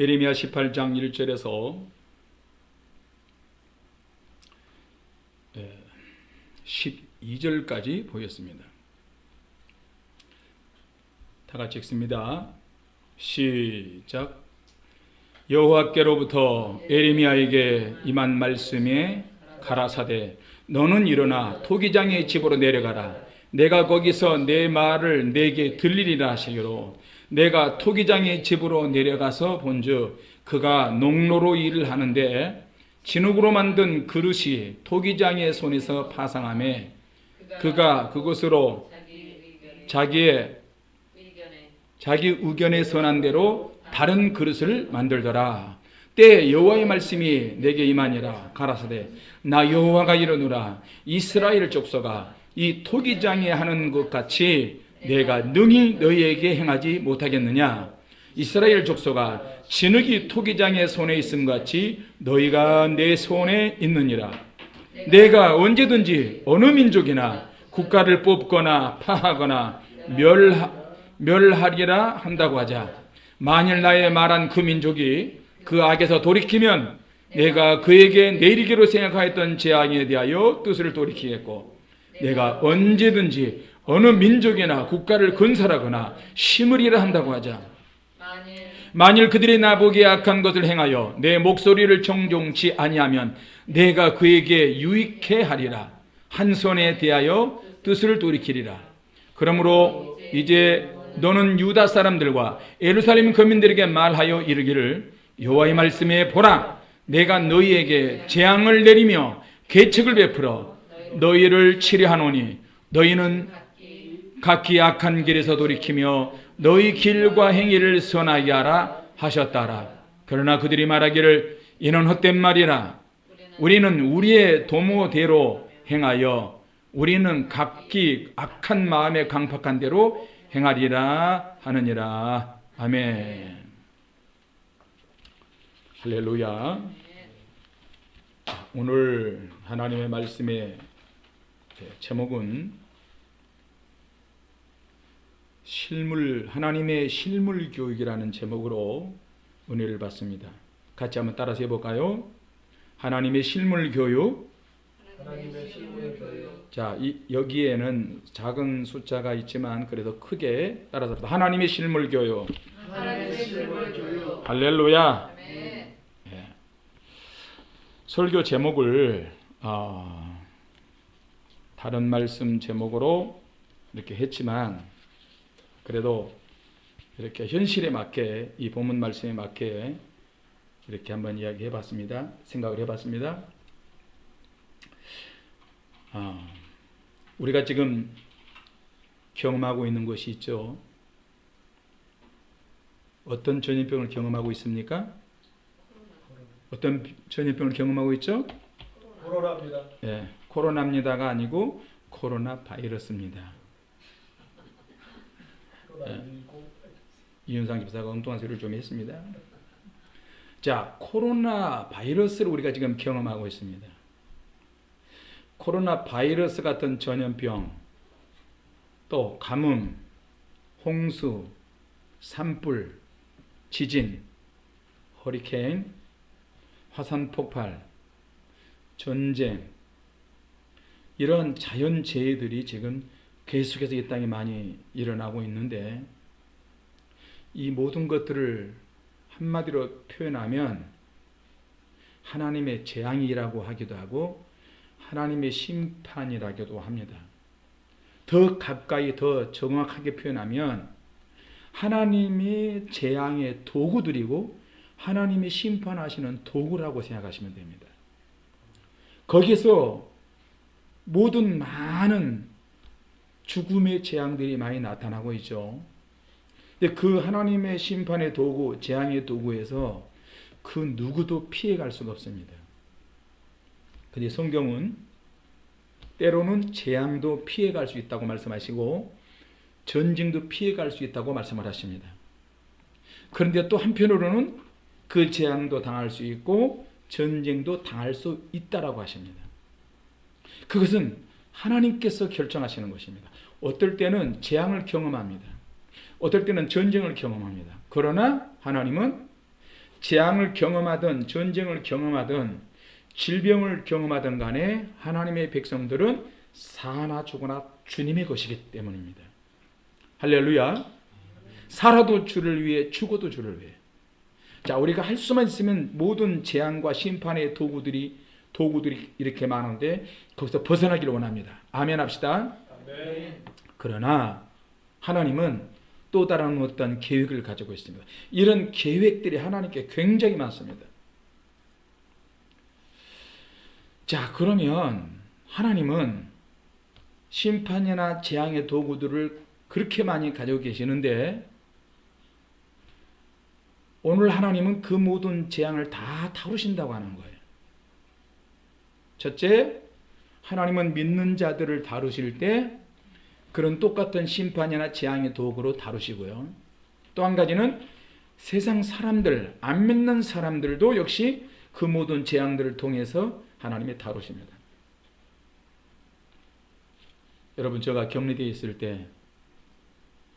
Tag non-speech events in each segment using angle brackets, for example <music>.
에레미야 18장 1절에서 12절까지 보였습니다. 다 같이 읽습니다. 시작. 여호와께로부터 에레미야에게 임한 말씀에 가라사대 너는 일어나 토기장의 집으로 내려가라. 내가 거기서 내 말을 내게 들리리라 하시기로 내가 토기장의 집으로 내려가서 본즉 그가 농로로 일을 하는데 진흙으로 만든 그릇이 토기장의 손에서 파상함에 그가 그것으로 자기의 자기 의견에 선한 대로 다른 그릇을 만들더라. 때 여호와의 말씀이 내게 임하니라 가라사대 나 여호와가 이르노라 이스라엘 족속아 이 토기장에 하는 것 같이 내가 능히 너희에게 행하지 못하겠느냐? 이스라엘 족속아 진흙이 토기장의 손에 있음 같이 너희가 내 손에 있느니라. 내가 언제든지 어느 민족이나 국가를 뽑거나 파하거나 멸하, 멸하리라 한다고 하자. 만일 나의 말한 그 민족이 그 악에서 돌이키면 내가 그에게 내리기로 생각하였던 재앙에 대하여 뜻을 돌이키겠고 내가 언제든지 어느 민족이나 국가를 건설하거나 심으리라 한다고 하자. 만일 그들이 나보기에 악한 것을 행하여 내 목소리를 정종치 아니하면 내가 그에게 유익해 하리라. 한 손에 대하여 뜻을 돌이키리라. 그러므로 이제 너는 유다 사람들과 예루살렘 거민들에게 말하여 이르기를 여호와의 말씀에 보라. 내가 너희에게 재앙을 내리며 계책을 베풀어 너희를 치료하노니 너희는 각기 악한 길에서 돌이키며 너희 길과 행위를 선하게 하라 하셨다라. 그러나 그들이 말하기를 이는 헛된 말이라. 우리는 우리의 도모대로 행하여 우리는 각기 악한 마음에 강팍한 대로 행하리라 하느니라. 아멘. 할렐루야. 오늘 하나님의 말씀의 제목은 실물 하나님의 실물 교육이라는 제목으로 은혜를 받습니다. 같이 한번 따라서 해볼까요? 하나님의 실물 교육. 하나님의 실물 교육. 자, 이, 여기에는 작은 숫자가 있지만 그래도 크게 따라서 하나님의 실물 교육. 하나님의 실물 교육. 할렐루야. 예. 설교 제목을 어, 다른 말씀 제목으로 이렇게 했지만 그래도 이렇게 현실에 맞게 이 본문 말씀에 맞게 이렇게 한번 이야기해 봤습니다. 생각을 해 봤습니다. 아, 우리가 지금 경험하고 있는 것이 있죠. 어떤 전염병을 경험하고 있습니까? 어떤 전염병을 경험하고 있죠? 코로나입니다. 예, 코로나입니다가 아니고 코로나 바이러스입니다. 코로나19. 이윤상 집사가 엉뚱한 소리를 좀 했습니다. 자, 코로나 바이러스를 우리가 지금 경험하고 있습니다. 코로나 바이러스 같은 전염병, 또 가뭄, 홍수, 산불, 지진, 허리케인, 화산 폭발, 전쟁, 이런 자연재해들이 지금 계속해서 이 땅에 많이 일어나고 있는데 이 모든 것들을 한마디로 표현하면 하나님의 재앙이라고 하기도 하고 하나님의 심판이라고도 합니다. 더 가까이 더 정확하게 표현하면 하나님의 재앙의 도구들이고 하나님이 심판하시는 도구라고 생각하시면 됩니다. 거기서 모든 많은 죽음의 재앙들이 많이 나타나고 있죠. 근데 그 하나님의 심판의 도구, 재앙의 도구에서 그 누구도 피해갈 수가 없습니다. 근데 성경은 때로는 재앙도 피해갈 수 있다고 말씀하시고 전쟁도 피해갈 수 있다고 말씀을 하십니다. 그런데 또 한편으로는 그 재앙도 당할 수 있고 전쟁도 당할 수 있다라고 하십니다. 그것은 하나님께서 결정하시는 것입니다. 어떨 때는 재앙을 경험합니다. 어떨 때는 전쟁을 경험합니다. 그러나 하나님은 재앙을 경험하든 전쟁을 경험하든 질병을 경험하든 간에 하나님의 백성들은 사나 죽으나 주님의 것이기 때문입니다. 할렐루야. 살아도 주를 위해 죽어도 주를 위해. 자, 우리가 할 수만 있으면 모든 재앙과 심판의 도구들이 도구들이 이렇게 많은데 거기서 벗어나기를 원합니다. 아멘 합시다. 아멘. 그러나 하나님은 또 다른 어떤 계획을 가지고 있습니다. 이런 계획들이 하나님께 굉장히 많습니다. 자, 그러면 하나님은 심판이나 재앙의 도구들을 그렇게 많이 가지고 계시는데 오늘 하나님은 그 모든 재앙을 다 다루신다고 하는 거예요. 첫째, 하나님은 믿는 자들을 다루실 때 그런 똑같은 심판이나 재앙의 도구로 다루시고요. 또 한 가지는 세상 사람들, 안 믿는 사람들도 역시 그 모든 재앙들을 통해서 하나님이 다루십니다. 여러분, 제가 격리되어 있을 때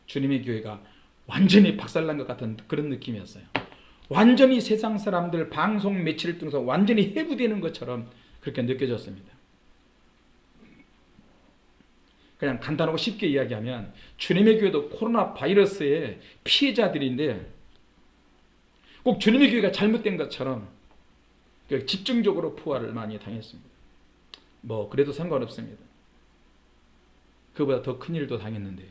주님의 교회가 완전히 박살난 것 같은 그런 느낌이었어요. 완전히 세상 사람들 방송 매체를 통해서 완전히 해부되는 것처럼 그렇게 느껴졌습니다. 그냥 간단하고 쉽게 이야기하면 주님의 교회도 코로나 바이러스의 피해자들인데 꼭 주님의 교회가 잘못된 것처럼 그 집중적으로 포화를 많이 당했습니다. 뭐 그래도 상관없습니다. 그보다 더 큰 일도 당했는데요.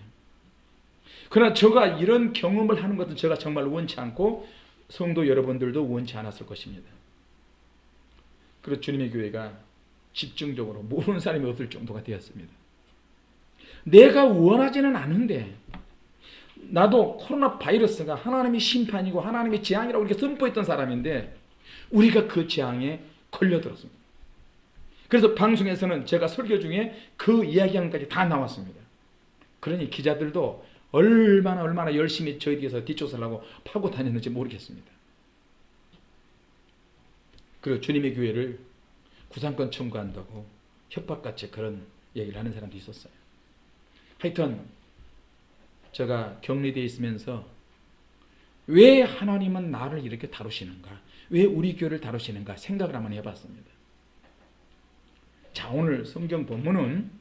그러나 제가 이런 경험을 하는 것은 제가 정말 원치 않고 성도 여러분들도 원치 않았을 것입니다. 그리고 주님의 교회가 집중적으로 모르는 사람이 없을 정도가 되었습니다. 내가 원하지는 않은데 나도 코로나 바이러스가 하나님의 심판이고 하나님의 재앙이라고 이렇게 선포했던 사람인데 우리가 그 재앙에 걸려들었습니다. 그래서 방송에서는 제가 설교 중에 그 이야기한까지 다 나왔습니다. 그러니 기자들도 얼마나 얼마나 열심히 저희 뒤에서 뒷조사를 하고 파고 다녔는지 모르겠습니다. 그리고 주님의 교회를 구상권 청구한다고 협박같이 그런 얘기를 하는 사람도 있었어요. 하여튼 제가 격리되어 있으면서 왜 하나님은 나를 이렇게 다루시는가? 왜 우리 교회를 다루시는가? 생각을 한번 해봤습니다. 자, 오늘 성경 본문은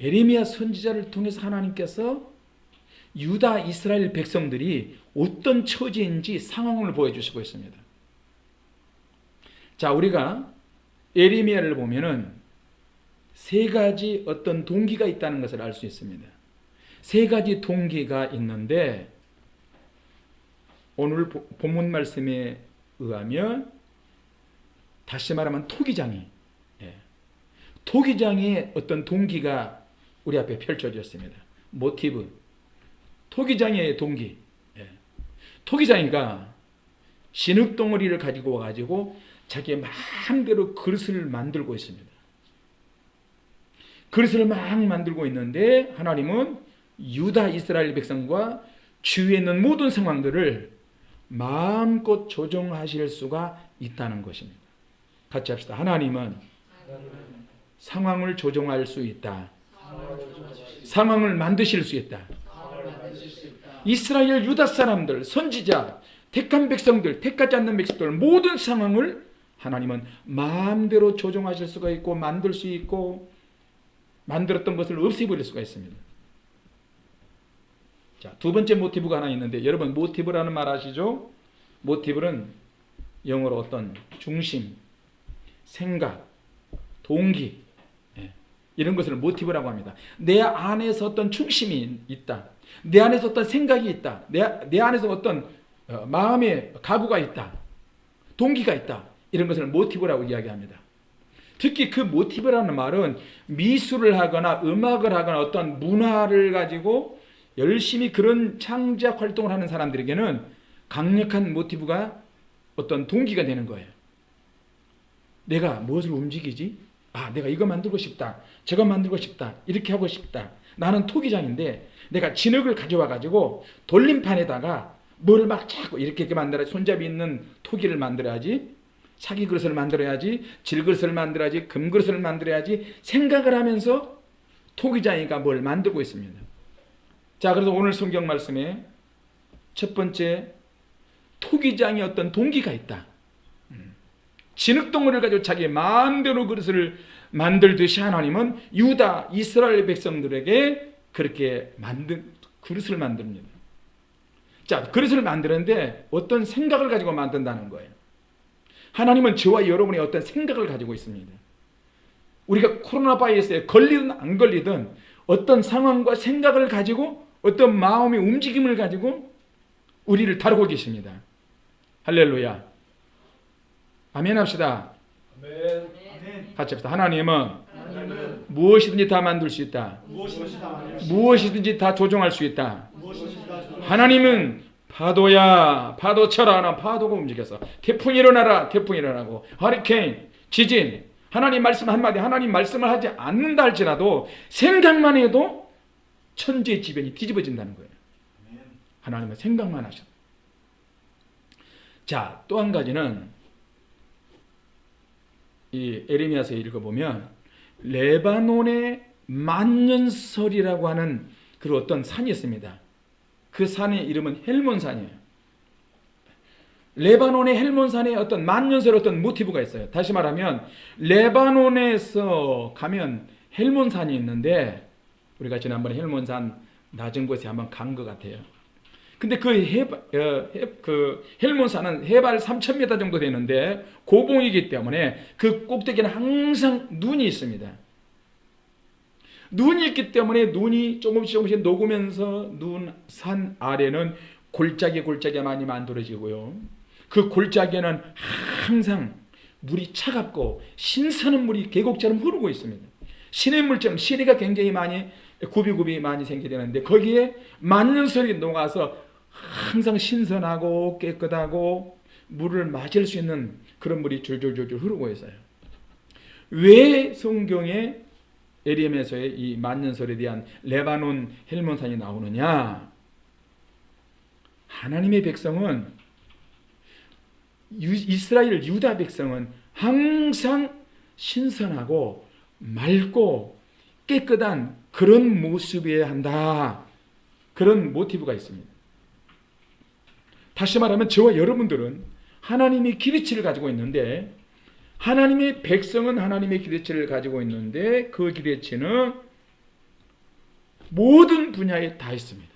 에레미야 선지자를 통해서 하나님께서 유다 이스라엘 백성들이 어떤 처지인지 상황을 보여주시고 있습니다. 자, 우리가 에레미야를 보면은 세 가지 어떤 동기가 있다는 것을 알 수 있습니다. 세 가지 동기가 있는데 오늘 본문 말씀에 의하면 다시 말하면 토기장이 예. 토기장의 어떤 동기가 우리 앞에 펼쳐졌습니다. 모티브 토기장의 동기 예. 토기장이가 신흙덩어리를 가지고 와가지고 자기 마음대로 그릇을 만들고 있습니다. 그릇을 막 만들고 있는데 하나님은 유다 이스라엘 백성과 주위에 있는 모든 상황들을 마음껏 조정하실 수가 있다는 것입니다. 같이 합시다. 하나님은 상황을 조정할 수 있다. 상황을 만드실 수 있다. 이스라엘 유다 사람들, 선지자, 택한 백성들, 택하지 않는 백성들 모든 상황을 하나님은 마음대로 조정하실 수가 있고 만들 수 있고 만들었던 것을 없애버릴 수가 있습니다. 자, 두 번째 모티브가 하나 있는데 여러분 모티브라는 말 아시죠? 모티브는 영어로 어떤 중심, 생각, 동기 예, 이런 것을 모티브라고 합니다. 내 안에서 어떤 중심이 있다. 내 안에서 어떤 생각이 있다. 내, 내 안에서 어떤 어, 마음의 가구가 있다. 동기가 있다. 이런 것을 모티브라고 이야기합니다. 특히 그 모티브라는 말은 미술을 하거나 음악을 하거나 어떤 문화를 가지고 열심히 그런 창작 활동을 하는 사람들에게는 강력한 모티브가 어떤 동기가 되는 거예요. 내가 무엇을 움직이지? 아, 내가 이거 만들고 싶다. 저거 만들고 싶다. 이렇게 하고 싶다. 나는 토기장인데 내가 진흙을 가져와 가지고 돌림판에다가 뭘 막 자꾸 이렇게 이렇게 만들어 손잡이 있는 토기를 만들어야지. 사기 그릇을 만들어야지. 질그릇을 만들어야지. 금그릇을 만들어야지. 생각을 하면서 토기장이가 뭘 만들고 있습니다. 자, 그래서 오늘 성경 말씀에 첫 번째 토기장의 어떤 동기가 있다. 음. 진흙덩어리를 가지고 자기 마음대로 그릇을 만들듯이 하나님은 유다 이스라엘 백성들에게 그렇게 만든 그릇을 만듭니다. 자, 그릇을 만드는데 어떤 생각을 가지고 만든다는 거예요. 하나님은 저와 여러분의 어떤 생각을 가지고 있습니다. 우리가 코로나 바이러스에 걸리든 안 걸리든 어떤 상황과 생각을 가지고 어떤 마음의 움직임을 가지고 우리를 다루고 계십니다. 할렐루야. 아멘 합시다. 아멘. 같이 합시다. 하나님은 하나님은 무엇이든지 다 만들 수 있다. 무엇이든지 다 무엇이든지 조종할 수 있다. 하나님은 파도야 파도 쳐라 하나 파도가 움직여서 태풍이 일어나라 태풍이 일어나고 허리케인 지진. 하나님 말씀 한마디 하나님 말씀을 하지 않는다 할지라도 생각만 해도 천지의 지변이 뒤집어진다는 거예요. 하나님은 생각만 하셔. 자또 한 가지는 이 에레미야서 읽어보면 레바논의 만년설이라고 하는 그 어떤 산이 있습니다 그 산의 이름은 헬몬산이에요. 레바논의 헬몬산에 어떤 만년설 어떤 모티브가 있어요. 다시 말하면 레바논에서 가면 헬몬산이 있는데 우리가 지난번에 헬몬산 낮은 곳에 한번 간 것 같아요. 근데 그, 해바, 어, 해, 그 헬몬산은 해발 3,000m 정도 되는데 고봉이기 때문에 그 꼭대기는 항상 눈이 있습니다. 눈이 있기 때문에 눈이 조금씩 조금씩 녹으면서 눈 산 아래는 골짜기 골짜기 많이 만들어지고요. 그 골짜기에는 항상 물이 차갑고 신선한 물이 계곡처럼 흐르고 있습니다. 시냇물처럼 시리가 굉장히 많이 굽이굽이 많이 생기되는데 거기에 만년설이 녹아서 항상 신선하고 깨끗하고 물을 마실 수 있는 그런 물이 줄줄줄줄 흐르고 있어요. 왜 성경에 에리엠에서의 이 만년설에 대한 레바논 헬몬산이 나오느냐? 하나님의 백성은 유, 이스라엘 유다 백성은 항상 신선하고 맑고 깨끗한 그런 모습이어야 한다. 그런 모티브가 있습니다. 다시 말하면 저와 여러분들은 하나님의 기대치를 가지고 있는데 하나님의 백성은 하나님의 기대치를 가지고 있는데 그 기대치는 모든 분야에 다 있습니다.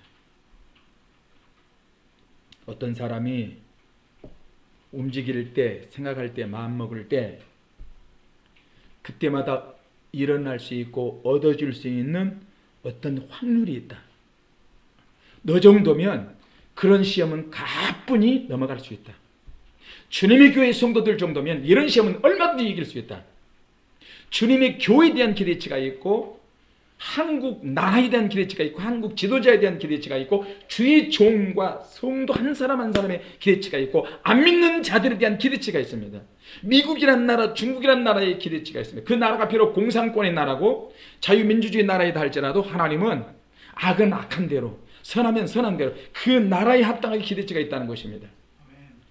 어떤 사람이 움직일 때, 생각할 때, 마음 먹을 때 그때마다 일어날 수 있고 얻어질 수 있는 어떤 확률이 있다. 너 정도면 그런 시험은 가뿐히 넘어갈 수 있다. 주님의 교회 성도들 정도면 이런 시험은 얼마든지 이길 수 있다. 주님의 교회에 대한 기대치가 있고 한국 나라에 대한 기대치가 있고 한국 지도자에 대한 기대치가 있고 주의 종과 성도 한 사람 한 사람의 기대치가 있고 안 믿는 자들에 대한 기대치가 있습니다. 미국이란 나라, 중국이란 나라의 기대치가 있습니다. 그 나라가 비록 공산권의 나라고 자유민주주의 나라이다 할지라도 하나님은 악은 악한 대로 선하면 선한 대로 그 나라에 합당하게 기대치가 있다는 것입니다.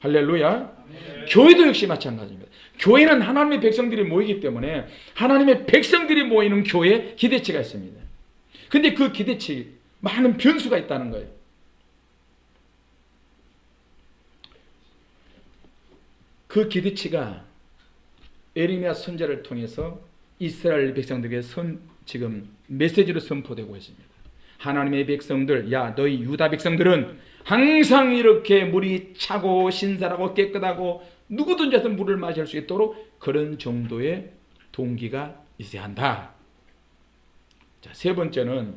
할렐루야. 교회도 역시 마찬가지입니다. 교회는 하나님의 백성들이 모이기 때문에 하나님의 백성들이 모이는 교회에 기대치가 있습니다. 근데 그 기대치 많은 변수가 있다는 거예요. 그 기대치가 에리미야 선자를 통해서 이스라엘 백성들에게 선 지금 메시지로 선포되고 있습니다. 하나님의 백성들, 야 너희 유다 백성들은 항상 이렇게 물이 차고 신선하고 깨끗하고 누구든지 와서 물을 마실 수 있도록 그런 정도의 동기가 있어야 한다. 자, 세 번째는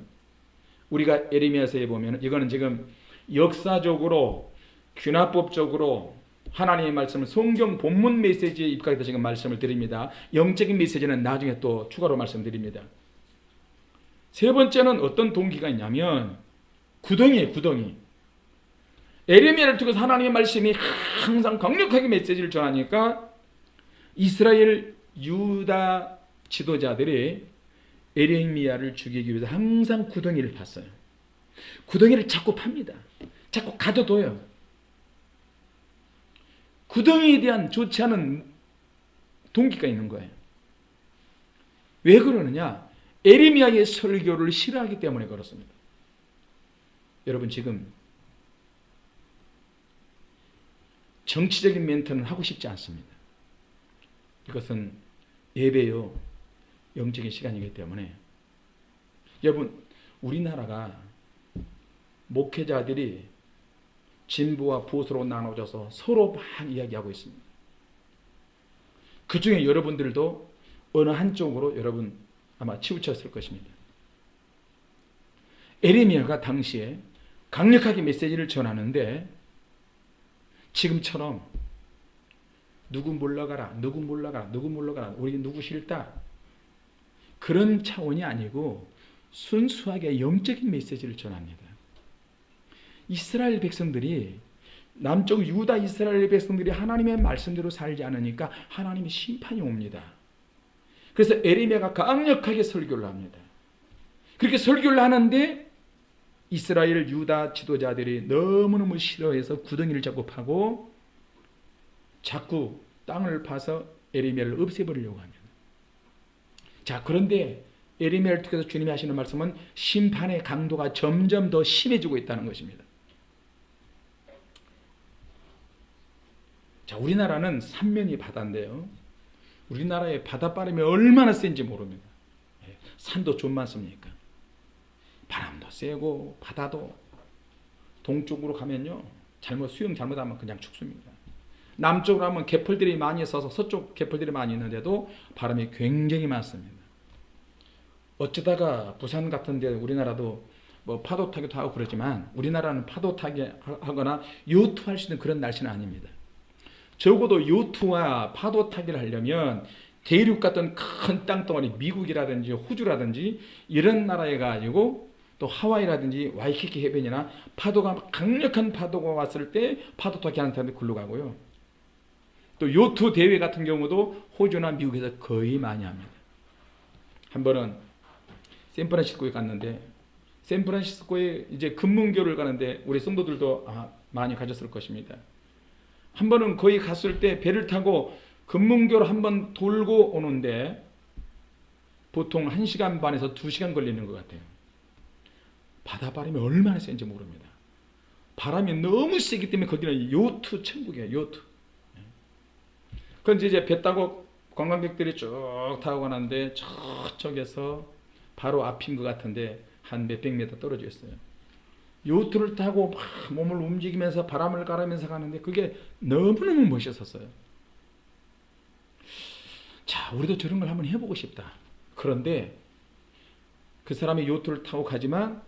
우리가 에레미야서에 보면 이거는 지금 역사적으로 균화법적으로 하나님의 말씀을 성경 본문 메시지에 입각해서 지금 말씀을 드립니다. 영적인 메시지는 나중에 또 추가로 말씀드립니다. 세 번째는 어떤 동기가 있냐면 구덩이에요, 구덩이. 에레미야를 통해서 하나님의 말씀이 항상 강력하게 메시지를 전하니까 이스라엘 유다 지도자들이 에레미야를 죽이기 위해서 항상 구덩이를 팠어요. 구덩이를 자꾸 팝니다. 자꾸 가둬둬요. 구덩이에 대한 좋지 않은 동기가 있는 거예요. 왜 그러느냐? 에레미야의 설교를 싫어하기 때문에 그렇습니다. 여러분 지금 정치적인 멘트는 하고 싶지 않습니다. 이것은 예배요 영적인 시간이기 때문에 여러분 우리나라가 목회자들이 진보와 보수로 나눠져서 서로 막 이야기하고 있습니다. 그 중에 여러분들도 어느 한쪽으로 여러분 아마 치우쳤을 것입니다. 에레미야가 당시에 강력하게 메시지를 전하는데 지금처럼 누구 몰라가라, 누구 몰라가라, 누구 몰라가라, 우리 누구 싫다 그런 차원이 아니고 순수하게 영적인 메시지를 전합니다. 이스라엘 백성들이 남쪽 유다 이스라엘 백성들이 하나님의 말씀대로 살지 않으니까 하나님의 심판이 옵니다. 그래서 에레미야가 강력하게 설교를 합니다. 그렇게 설교를 하는데 이스라엘 유다 지도자들이 너무너무 싫어해서 구덩이를 자꾸 파고 자꾸 땅을 파서 에레미야를 없애버리려고 합니다. 자 그런데 에레미야를 통해서 주님이 하시는 말씀은 심판의 강도가 점점 더 심해지고 있다는 것입니다. 자 우리나라는 삼면이 바다인데요. 우리나라의 바닷바람이 얼마나 센지 모릅니다. 예, 산도 좀 많습니까? 바람도 세고 바다도 동쪽으로 가면요 잘못 수영 잘못하면 그냥 죽습니다. 남쪽으로 하면 개펄들이 많이 있어서 서쪽 개펄들이 많이 있는데도 바람이 굉장히 많습니다. 어쩌다가 부산 같은 데 우리나라도 뭐 파도 타기도 하고 그러지만 우리나라는 파도 타기 하거나 요트할 수 있는 그런 날씨는 아닙니다. 적어도 요트와 파도 타기를 하려면 대륙 같은 큰 땅덩어리 미국이라든지 호주라든지 이런 나라에 가지고 또 하와이라든지 와이키키 해변이나 파도가 강력한 파도가 왔을 때 파도 타기 하는 사람들이 글로 가고요. 또 요트 대회 같은 경우도 호주나 미국에서 거의 많이 합니다. 한 번은 샌프란시스코에 갔는데 샌프란시스코에 이제 금문교를 가는데 우리 성도들도 아, 많이 가졌을 것입니다. 한 번은 거기 갔을 때 배를 타고 금문교를 한 번 돌고 오는데 보통 1시간 반에서 2시간 걸리는 것 같아요. 바다 바람이 얼마나 센지 모릅니다. 바람이 너무 세기 때문에 거기는 요트 천국이에요. 요트. 그런데 이제 배 타고 관광객들이 쭉 타고 가는데 저쪽에서 바로 앞인 것 같은데 한 몇백 미터 떨어져 있어요. 요트를 타고 막 몸을 움직이면서 바람을 가르면서 가는데 그게 너무너무 멋있었어요. 자, 우리도 저런 걸 한번 해보고 싶다. 그런데 그 사람이 요트를 타고 가지만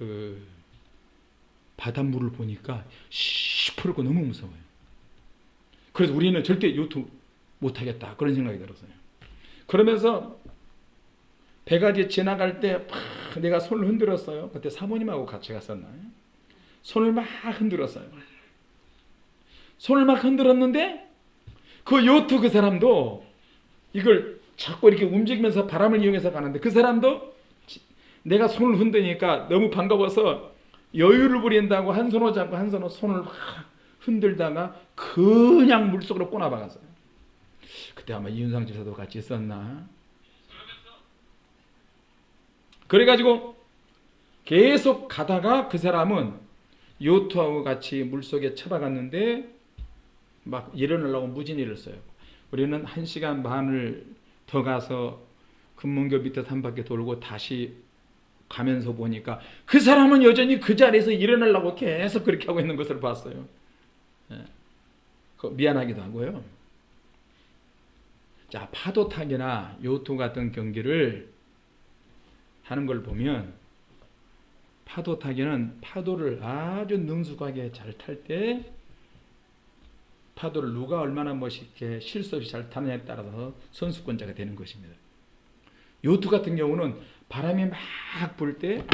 그 바닷물을 보니까 시퍼렇고 너무 무서워요. 그래서 우리는 절대 요트 못 하겠다 그런 생각이 들었어요. 그러면서 배가 이제 지나갈 때 내가 손을 흔들었어요. 그때 사모님하고 같이 갔었나요? 손을 막 흔들었어요. 손을 막 흔들었는데 그 요트 그 사람도 이걸 자꾸 이렇게 움직이면서 바람을 이용해서 가는데 그 사람도 내가 손을 흔드니까 너무 반가워서 여유를 부린다고 한 손으로 잡고 한 손으로 손을 막 흔들다가 그냥 물속으로 꼬나박았어요. 그때 아마 이윤상 지사도 같이 있었나? 그래가지고 계속 가다가 그 사람은 요트하고 같이 물속에 쳐박았는데 막 일어나려고 무진이를 써요. 우리는 한 시간 반을 더 가서 금문교 밑에 한 바퀴 돌고 다시 가면서 보니까 그 사람은 여전히 그 자리에서 일어나려고 계속 그렇게 하고 있는 것을 봤어요. 예. 미안하기도 하고요. 자, 파도 타기나 요트 같은 경기를 하는 걸 보면 파도 타기는 파도를 아주 능숙하게 잘 탈 때 파도를 누가 얼마나 멋있게 실수 없이 잘 타느냐에 따라서 선수권자가 되는 것입니다. 요트 같은 경우는 바람이 막 불 때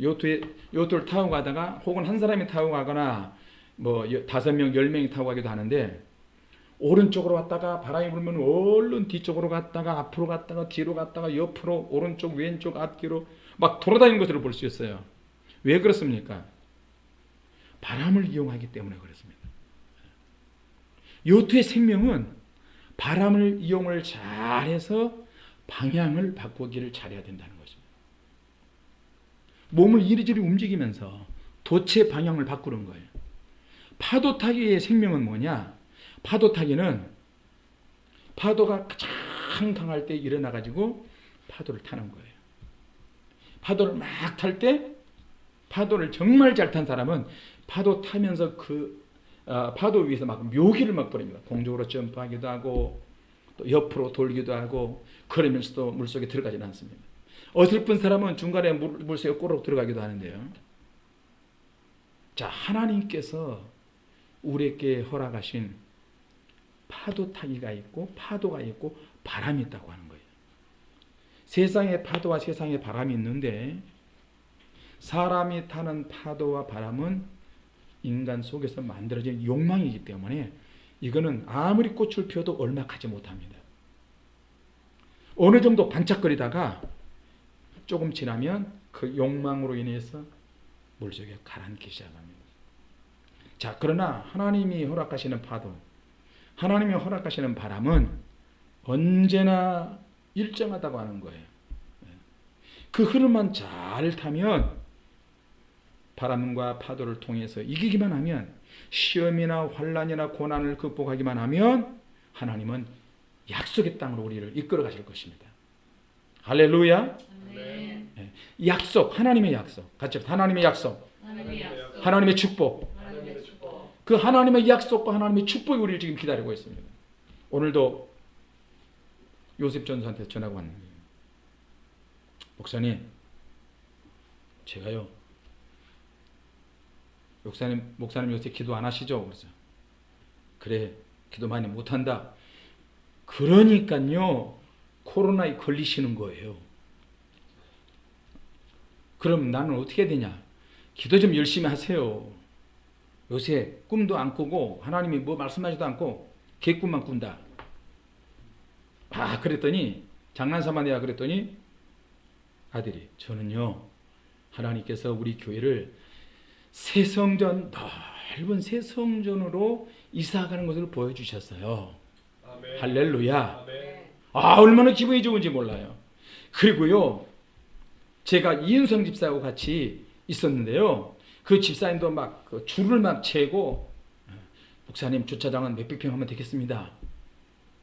요트에 요트를 타고 가다가 혹은 한 사람이 타고 가거나 뭐 다섯 명, 열 명이 타고 가기도 하는데 오른쪽으로 왔다가 바람이 불면 얼른 뒤쪽으로 갔다가 앞으로 갔다가 뒤로 갔다가 옆으로 오른쪽 왼쪽 앞뒤로 막 돌아다니는 것을 볼 수 있어요. 왜 그렇습니까? 바람을 이용하기 때문에 그렇습니다. 요트의 생명은 바람을 이용을 잘해서 방향을 바꾸기를 잘해야 된다는 것입니다. 몸을 이리저리 움직이면서 도체 방향을 바꾸는 거예요. 파도 타기의 생명은 뭐냐? 파도 타기는 파도가 가장 강할 때 일어나 가지고 파도를 타는 거예요. 파도를 막 탈 때 파도를 정말 잘 탄 사람은 파도 타면서 그 어, 파도 위에서 막 묘기를 막 부립니다. 공중으로 점프하기도 하고 또 옆으로 돌기도 하고 그러면서도 물속에 들어가지는 않습니다. 어설픈 사람은 중간에 물, 물속에 꼬르륵 들어가기도 하는데요. 자, 하나님께서 우리에게 허락하신 파도 타기가 있고 파도가 있고 바람이 있다고 하는 거예요. 세상에 파도와 세상에 바람이 있는데 사람이 타는 파도와 바람은 인간 속에서 만들어진 욕망이기 때문에 이거는 아무리 꽃을 피워도 얼마 가지 못합니다. 어느 정도 반짝거리다가 조금 지나면 그 욕망으로 인해서 물속에 가라앉기 시작합니다. 자, 그러나 하나님이 허락하시는 파도, 하나님이 허락하시는 바람은 언제나 일정하다고 하는 거예요. 그 흐름만 잘 타면 바람과 파도를 통해서 이기기만 하면 시험이나 환란이나 고난을 극복하기만 하면 하나님은 약속의 땅으로 우리를 이끌어 가실 것입니다. 할렐루야. 아멘. 약속, 하나님의 약속. 같이. 하나님의 약속, 하나님의 약속. 하나님의 축복. 하나님의 축복. 그 하나님의 약속과 하나님의 축복이 우리를 지금 기다리고 있습니다. 오늘도 요셉 전사한테 전화가 왔는데 목사님 제가요 목사님 목사님 요새 기도 안 하시죠? 그래서 그래 기도 많이 못 한다. 그러니까요 코로나에 걸리시는 거예요. 그럼 나는 어떻게 되냐? 기도 좀 열심히 하세요. 요새 꿈도 안 꾸고 하나님이 뭐 말씀하지도 않고 개꿈만 꾼다. 아 그랬더니 장난삼아 내가 그랬더니 아들이 저는요 하나님께서 우리 교회를 새성전 넓은 새성전으로 이사가는 것을 보여주셨어요. 아멘. 할렐루야. 아멘. 아 얼마나 기분이 좋은지 몰라요. 그리고요 제가 이은성 집사하고 같이 있었는데요. 그 집사님도 막 그 줄을 막 채고 목사님 주차장은 몇백 평 하면 되겠습니다.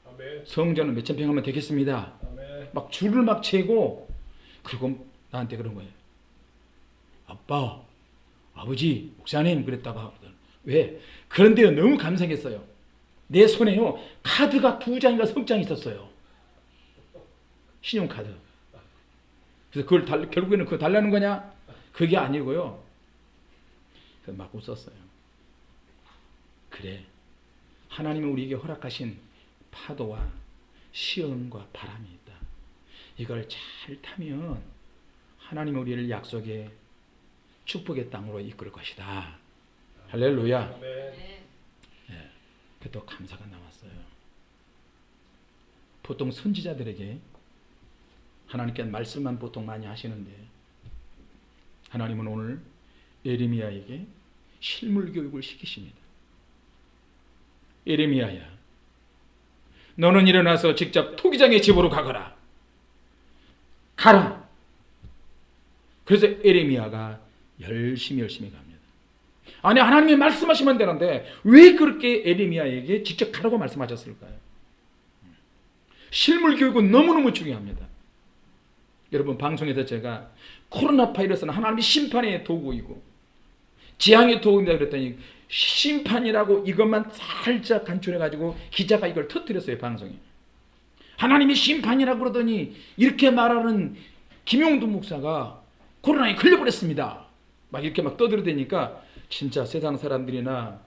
아멘. 성전은 몇천 평 하면 되겠습니다. 아멘. 막 줄을 막 채고 그리고 나한테 그런 거예요. 아빠, 아버지, 목사님 그랬다가 하거든. 왜? 그런데요 너무 감사했어요. 내 손에요 카드가 두 장인가 석 장 있었어요. 신용카드. 그래서 그걸 달, 결국에는 그거 달라는 거냐? 그게 아니고요. 그래서 막 웃었어요. 그래. 하나님이 우리에게 허락하신 파도와 시험과 바람이 있다. 이걸 잘 타면 하나님 우리를 약속의 축복의 땅으로 이끌 것이다. 할렐루야. 네. 그또 감사가 나왔어요. 보통 선지자들에게 하나님께 말씀만 보통 많이 하시는데 하나님은 오늘 에레미야에게 실물 교육을 시키십니다. 에레미야야, 너는 일어나서 직접 토기장의 집으로 가거라. 가라. 그래서 에레미야가 열심히 열심히 갑니다. 아니 하나님이 말씀하시면 되는데 왜 그렇게 에레미야에게 직접 가라고 말씀하셨을까요? 실물 교육은 너무너무 중요합니다. 여러분 방송에서 제가 코로나 바이러스는 하나님의 심판의 도구이고 재앙의 도구입니다 그랬더니 심판이라고 이것만 살짝 간추려 가지고 기자가 이걸 터뜨렸어요 방송에. 하나님이 심판이라고 그러더니 이렇게 말하는 김용두 목사가 코로나에 걸려버렸습니다. 막 이렇게 막 떠들어대니까 진짜 세상 사람들이나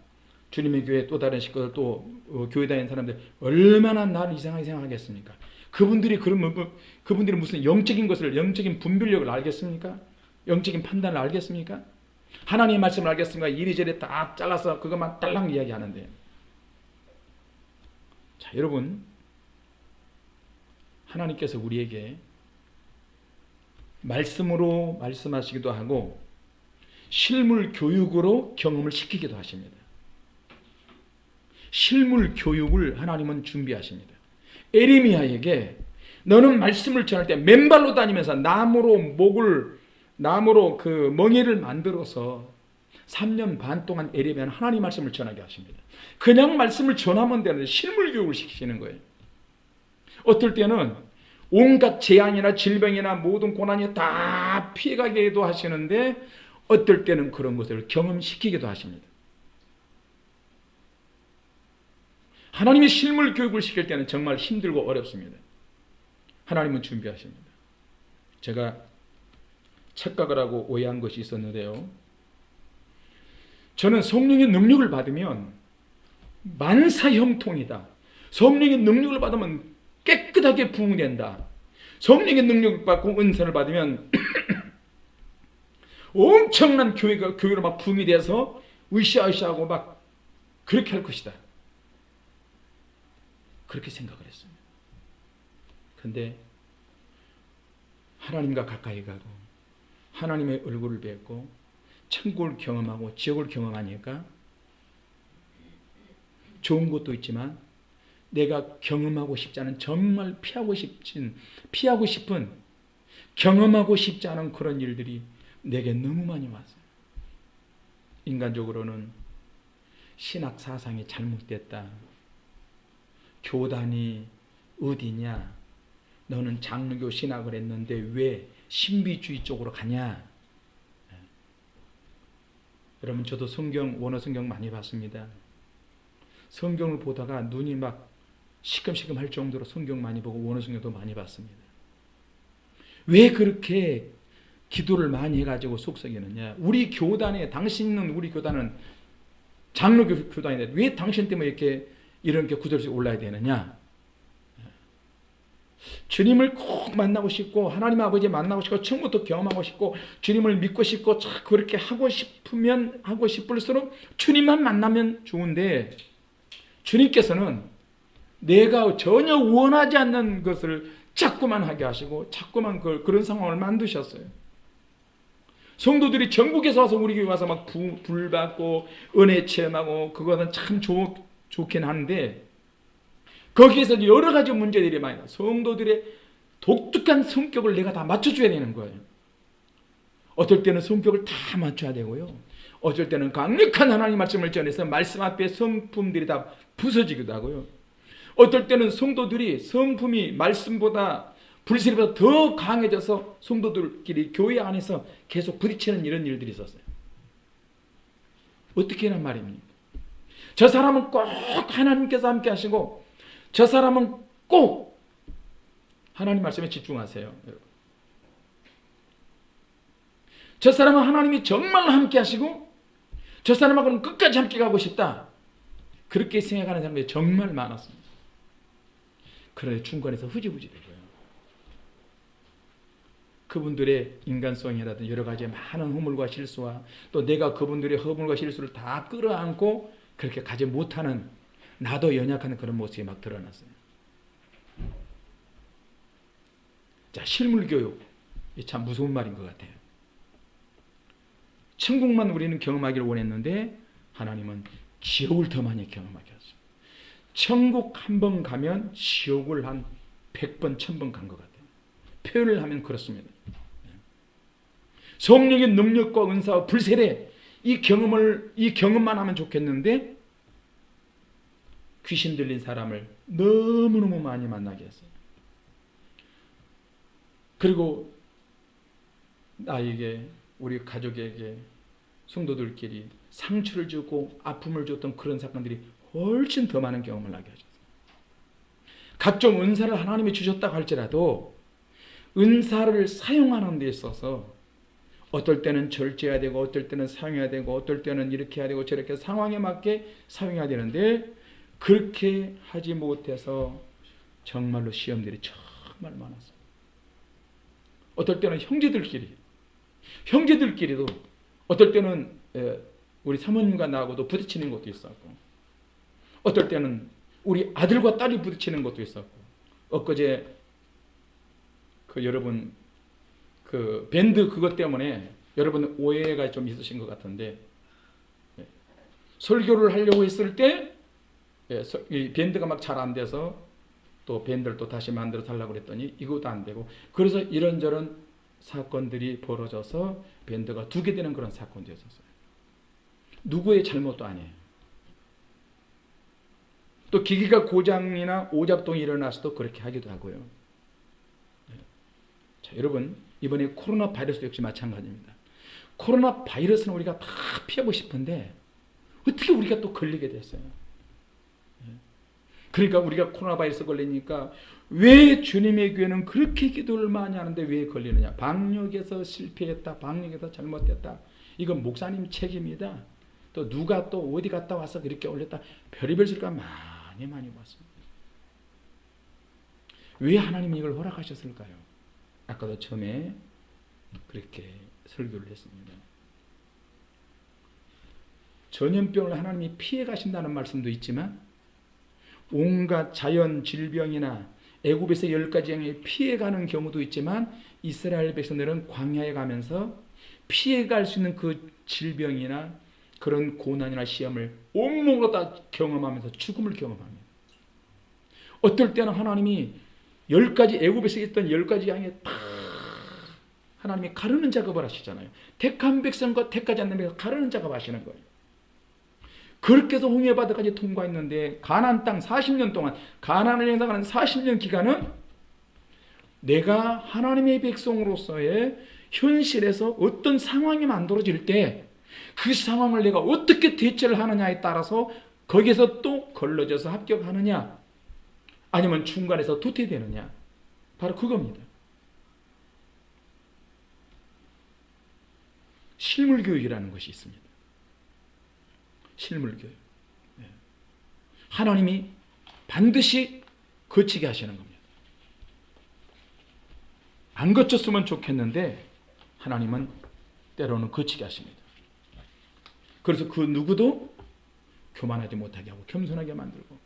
주님의 교회 또 다른 식구들 또 어, 교회 다니는 사람들 얼마나 나를 이상하게 생각하겠습니까? 그분들이 그러면 뭐- 그분들이 무슨 영적인 것을 영적인 분별력을 알겠습니까? 영적인 판단을 알겠습니까? 하나님의 말씀을 알겠습니까? 이리저리 다 잘라서 그것만 딸랑 이야기하는데 자 여러분 하나님께서 우리에게 말씀으로 말씀하시기도 하고 실물 교육으로 경험을 시키기도 하십니다. 실물 교육을 하나님은 준비하십니다. 에레미야에게 너는 말씀을 전할 때 맨발로 다니면서 나무로 목을 나무로 그 멍에를 만들어서 3년 반 동안 에레미야는 하나님 말씀을 전하게 하십니다. 그냥 말씀을 전하면 되는데 실물 교육을 시키시는 거예요. 어떨 때는 온갖 재앙이나 질병이나 모든 고난이 다 피해가게도 하시는데 어떨 때는 그런 것을 경험시키기도 하십니다. 하나님의 실물 교육을 시킬 때는 정말 힘들고 어렵습니다. 하나님은 준비하십니다. 제가 착각을 하고 오해한 것이 있었는데요. 저는 성령의 능력을 받으면 만사 형통이다. 성령의 능력을 받으면 깨끗하게 부흥된다. 성령의 능력을 받고 은사를 받으면 <clears throat> 엄청난 교회가 교회로 막 붐이 돼서 으쌰으쌰하고 막 그렇게 할 것이다. 그렇게 생각을 했습니다. 근데 하나님과 가까이 가고 하나님의 얼굴을 뵙고 천국을 경험하고 지옥을 경험하니까 좋은 것도 있지만 내가 경험하고 싶지 않은 정말 피하고 싶진 피하고 싶은 경험하고 싶지 않은 그런 일들이 내게 너무 많이 왔어요. 인간적으로는 신학 사상이 잘못됐다. 교단이 어디냐? 너는 장로교 신학을 했는데 왜 신비주의 쪽으로 가냐? 예. 여러분 저도 성경 원어 성경 많이 봤습니다. 성경을 보다가 눈이 막 시큼시큼 할 정도로 성경 많이 보고 원어 성경도 많이 봤습니다. 왜 그렇게 기도를 많이 해가지고 속썩이느냐? 우리 교단에 당신은 우리 교단은 장로교 교단인데 왜 당신 때문에 이렇게 이런 게 구절씩 올라야 되느냐? 주님을 꼭 만나고 싶고 하나님 아버지 만나고 싶고 처음부터 경험하고 싶고 주님을 믿고 싶고 참 그렇게 하고 싶으면 하고 싶을수록 주님만 만나면 좋은데 주님께서는 내가 전혀 원하지 않는 것을 자꾸만 하게 하시고 자꾸만 그, 그런 상황을 만드셨어요. 성도들이 전국에서 와서 우리 교회 와서 막 불 받고 은혜 체험하고 그거는 참 좋, 좋긴 한데 거기에서 여러 가지 문제들이 많이 나. 성도들의 독특한 성격을 내가 다 맞춰줘야 되는 거예요. 어떨 때는 성격을 다 맞춰야 되고요. 어쩔 때는 강력한 하나님 말씀을 전해서 말씀 앞에 성품들이 다 부서지기도 하고요. 어떨 때는 성도들이 성품이 말씀보다 불신보다 더 강해져서 성도들끼리 교회 안에서 계속 부딪히는 이런 일들이 있었어요. 어떻게 하는 말입니까? 저 사람은 꼭 하나님께서 함께 하시고 저 사람은 꼭 하나님 말씀에 집중하세요. 저 사람은 하나님이 정말 함께 하시고 저 사람하고는 끝까지 함께 가고 싶다. 그렇게 생각하는 사람들이 정말 많았습니다. 그런데 중간에서 흐지부지 되고요. 그분들의 인간성이라든 여러 가지 많은 허물과 실수와 또 내가 그분들의 허물과 실수를 다 끌어안고 그렇게 가지 못하는 나도 연약한 그런 모습이 막 드러났어요. 자, 실물교육. 참 무서운 말인 것 같아요. 천국만 우리는 경험하기를 원했는데 하나님은 지옥을 더 많이 경험하게 하셨어요. 천국 한 번 가면 지옥을 한 100번, 1000번 간 것 같아요. 표현을 하면 그렇습니다. 성령의 능력과 은사와 불세례 이 경험을 이 경험만 하면 좋겠는데 귀신 들린 사람을 너무너무 많이 만나게 했어요. 그리고 나에게 우리 가족에게 성도들끼리 상처를 주고 아픔을 줬던 그런 사건들이 훨씬 더 많은 경험을 하게 하셨어요. 각종 은사를 하나님이 주셨다고 할지라도 은사를 사용하는 데 있어서 어떨 때는 절제해야 되고 어떨 때는 사용해야 되고 어떨 때는 이렇게 해야 되고 저렇게 상황에 맞게 사용해야 되는데 그렇게 하지 못해서 정말로 시험들이 정말 많았어요. 어떨 때는 형제들끼리 형제들끼리도 어떨 때는 우리 사모님과 나하고도 부딪히는 것도 있었고 어떨 때는 우리 아들과 딸이 부딪히는 것도 있었고 엊그제 그 여러분 그 밴드 그것 때문에 여러분 오해가 좀 있으신 것 같은데 예. 설교를 하려고 했을 때 예, 이 밴드가 막 잘 안 돼서 또 밴드를 또 다시 만들어 달라고 그랬더니 이것도 안 되고 그래서 이런저런 사건들이 벌어져서 밴드가 두 개 되는 그런 사건도 있었어요. 누구의 잘못도 아니에요. 또 기기가 고장이나 오작동이 일어나서도 그렇게 하기도 하고요. 네. 자, 여러분 이번에 코로나 바이러스 역시 마찬가지입니다. 코로나 바이러스는 우리가 다 피하고 싶은데 어떻게 우리가 또 걸리게 됐어요? 네. 그러니까 우리가 코로나 바이러스 걸리니까 왜 주님의 교회는 그렇게 기도를 많이 하는데 왜 걸리느냐? 방역에서 실패했다. 방역에서 잘못됐다. 이건 목사님 책임이다. 또 누가 또 어디 갔다 와서 그렇게 올렸다. 별의별 소리가 많이 많이 왔습니다. 왜 하나님이 이걸 허락하셨을까요? 아까도 처음에 그렇게 설교를 했습니다. 전염병을 하나님이 피해 가신다는 말씀도 있지만 온갖 자연 질병이나 애굽에서 열 가지 양이 피해가는 경우도 있지만 이스라엘 백성들은 광야에 가면서 피해갈 수 있는 그 질병이나 그런 고난이나 시험을 온몸으로 다 경험하면서 죽음을 경험합니다. 어떨 때는 하나님이 열 가지 애굽에서 있던 열 가지 양에 다 하나님이 가르는 작업을 하시잖아요. 택한 백성과 택하지 않는 백성 가르는 작업 하시는 거예요. 그렇게 해서 홍해 바다까지 통과했는데 가나안 땅 40년 동안 가나안을 행사하는 40년 기간은 내가 하나님의 백성으로서의 현실에서 어떤 상황이 만들어질 때 그 상황을 내가 어떻게 대처를 하느냐에 따라서 거기서 또 걸러져서 합격하느냐 아니면 중간에서 도태되느냐 바로 그겁니다. 실물 교육이라는 것이 있습니다. 실물 교육. 네. 하나님이 반드시 거치게 하시는 겁니다. 안 거쳤으면 좋겠는데 하나님은 때로는 거치게 하십니다. 그래서 그 누구도 교만하지 못하게 하고 겸손하게 만들고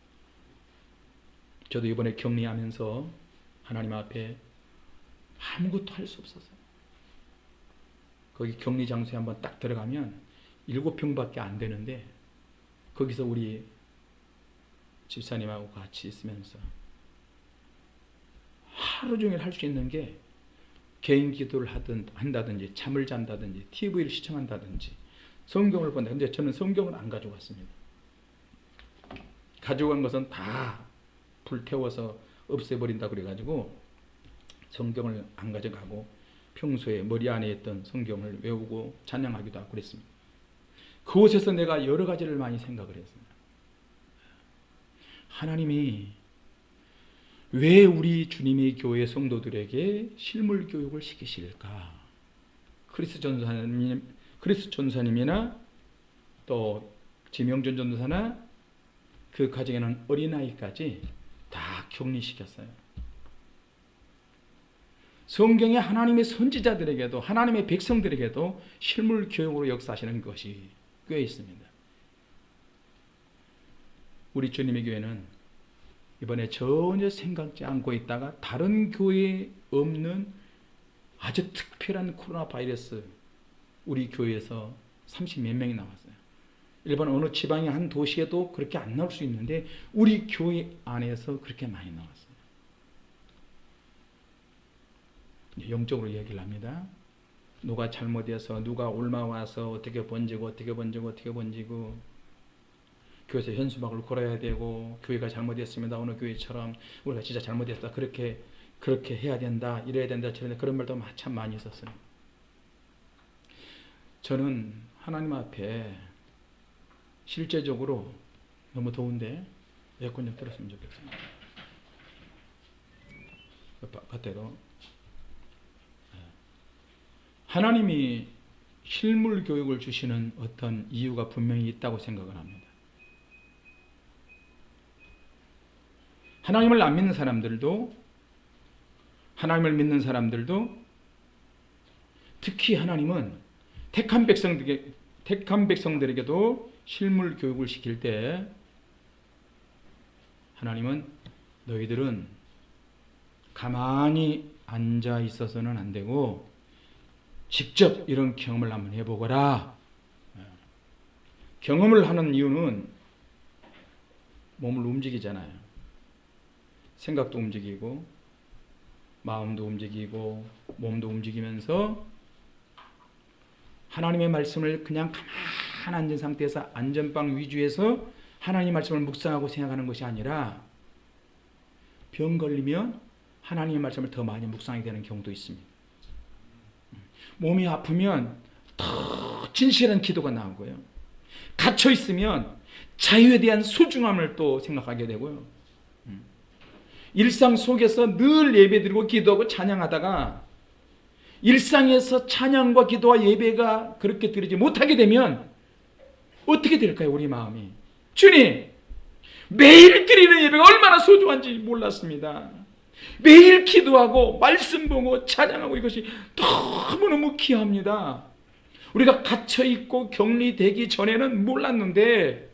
저도 이번에 격리하면서 하나님 앞에 아무것도 할 수 없었어요. 거기 격리 장소에 한번 딱 들어가면 일곱 평밖에 안 되는데 거기서 우리 집사님하고 같이 있으면서 하루 종일 할 수 있는 게 개인 기도를 하든 한다든지 잠을 잔다든지 TV를 시청한다든지 성경을 본다. 근데 저는 성경을 안 가져갔습니다. 가져간 것은 다 불태워서 없애버린다 그래가지고 성경을 안 가져가고 평소에 머리 안에 있던 성경을 외우고 찬양하기도 하고 그랬습니다. 그곳에서 내가 여러 가지를 많이 생각을 했습니다. 하나님이 왜 우리 주님의 교회 성도들에게 실물 교육을 시키실까? 크리스 전사님, 크리스 전사님이나 또 지명전 전사나 그 가정에는 어린아이까지 다 격리시켰어요. 성경에 하나님의 선지자들에게도 하나님의 백성들에게도 실물 교육으로 역사하시는 것이 꽤 있습니다. 우리 주님의 교회는 이번에 전혀 생각지 않고 있다가 다른 교회에 없는 아주 특별한 코로나 바이러스 우리 교회에서 30 몇 명이 나왔어요. 일반 어느 지방의 한 도시에도 그렇게 안 나올 수 있는데 우리 교회 안에서 그렇게 많이 나왔어요. 영적으로 얘기를 합니다. 누가 잘못해서 누가 옮아와서 어떻게 번지고 어떻게 번지고 어떻게 번지고 교회에서 현수막을 걸어야 되고 교회가 잘못했습니다. 어느 교회처럼 우리가 진짜 잘못했다 그렇게 그렇게 해야 된다 이래야 된다 저런 그런 말도 참 많이 있었어요. 저는 하나님 앞에 실제적으로 너무 더운데 에어컨 좀 틀었으면 좋겠어요. 바깥에도 하나님이 실물 교육을 주시는 어떤 이유가 분명히 있다고 생각을 합니다. 하나님을 안 믿는 사람들도 하나님을 믿는 사람들도 특히 하나님은 택한 백성들에게 택한 백성들에게도 실물 교육을 시킬 때 하나님은 너희들은 가만히 앉아 있어서는 안 되고 직접 이런 경험을 한번 해보거라. 경험을 하는 이유는 몸을 움직이잖아요. 생각도 움직이고, 마음도 움직이고, 몸도 움직이면서 하나님의 말씀을 그냥 가만 앉은 상태에서 안전빵 위주에서 하나님 말씀을 묵상하고 생각하는 것이 아니라 병 걸리면 하나님의 말씀을 더 많이 묵상하게 되는 경우도 있습니다. 몸이 아프면 더 진실한 기도가 나오고요. 갇혀 있으면 자유에 대한 소중함을 또 생각하게 되고요. 음. 일상 속에서 늘 예배드리고 기도하고 찬양하다가 일상에서 찬양과 기도와 예배가 그렇게 드리지 못하게 되면 어떻게 될까요? 우리 마음이. 주님, 매일 드리는 예배가 얼마나 소중한지 몰랐습니다. 매일 기도하고 말씀 보고 찬양하고 이것이 너무너무 귀합니다. 우리가 갇혀 있고 격리되기 전에는 몰랐는데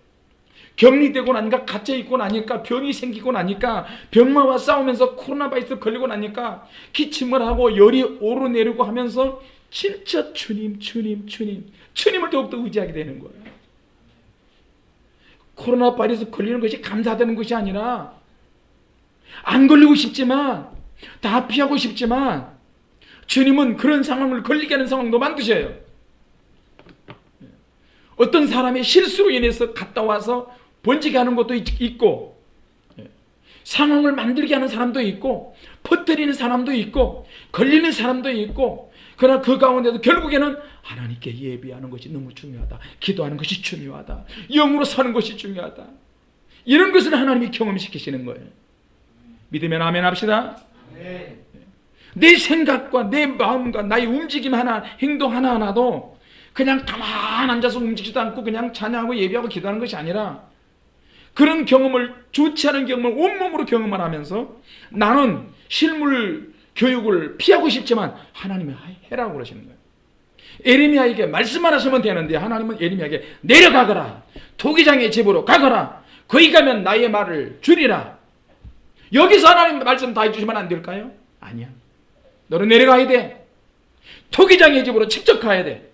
격리되고 나니까 갇혀 있고 나니까 병이 생기고 나니까 병마와 싸우면서 코로나 바이러스 걸리고 나니까 기침을 하고 열이 오르내리고 하면서 진짜 주님 주님 주님 주님을 더욱더 의지하게 되는 거예요. 코로나 바이러스 걸리는 것이 감사되는 것이 아니라 안 걸리고 싶지만 다 피하고 싶지만 주님은 그런 상황을 걸리게 하는 상황도 만드셔요. 어떤 사람의 실수로 인해서 갔다 와서 번지게 하는 것도 있- 있고 상황을 만들게 하는 사람도 있고 퍼뜨리는 사람도 있고 걸리는 사람도 있고 그러나 그 가운데도 결국에는 하나님께 예비하는 것이 너무 중요하다. 기도하는 것이 중요하다. 영으로 사는 것이 중요하다. 이런 것을 하나님이 경험시키시는 거예요. 믿으면 아멘 합시다. 내 생각과 내 마음과 나의 움직임 하나, 행동 하나하나도 그냥 가만 앉아서 움직이지도 않고 그냥 찬양하고 예배하고 기도하는 것이 아니라 그런 경험을 좋지 않은 경험을 온몸으로 경험을 하면서 나는 실물 교육을 피하고 싶지만 하나님이 해라고 그러시는 거예요. 에레미야에게 말씀만 하시면 되는데 하나님은 에레미야에게 내려가거라. 토기장의 집으로 가거라. 거기 가면 나의 말을 줄이라. 여기서 하나님 말씀 다 해주시면 안 될까요? 아니야. 너는 내려가야 돼. 토기장의 집으로 직접 가야 돼.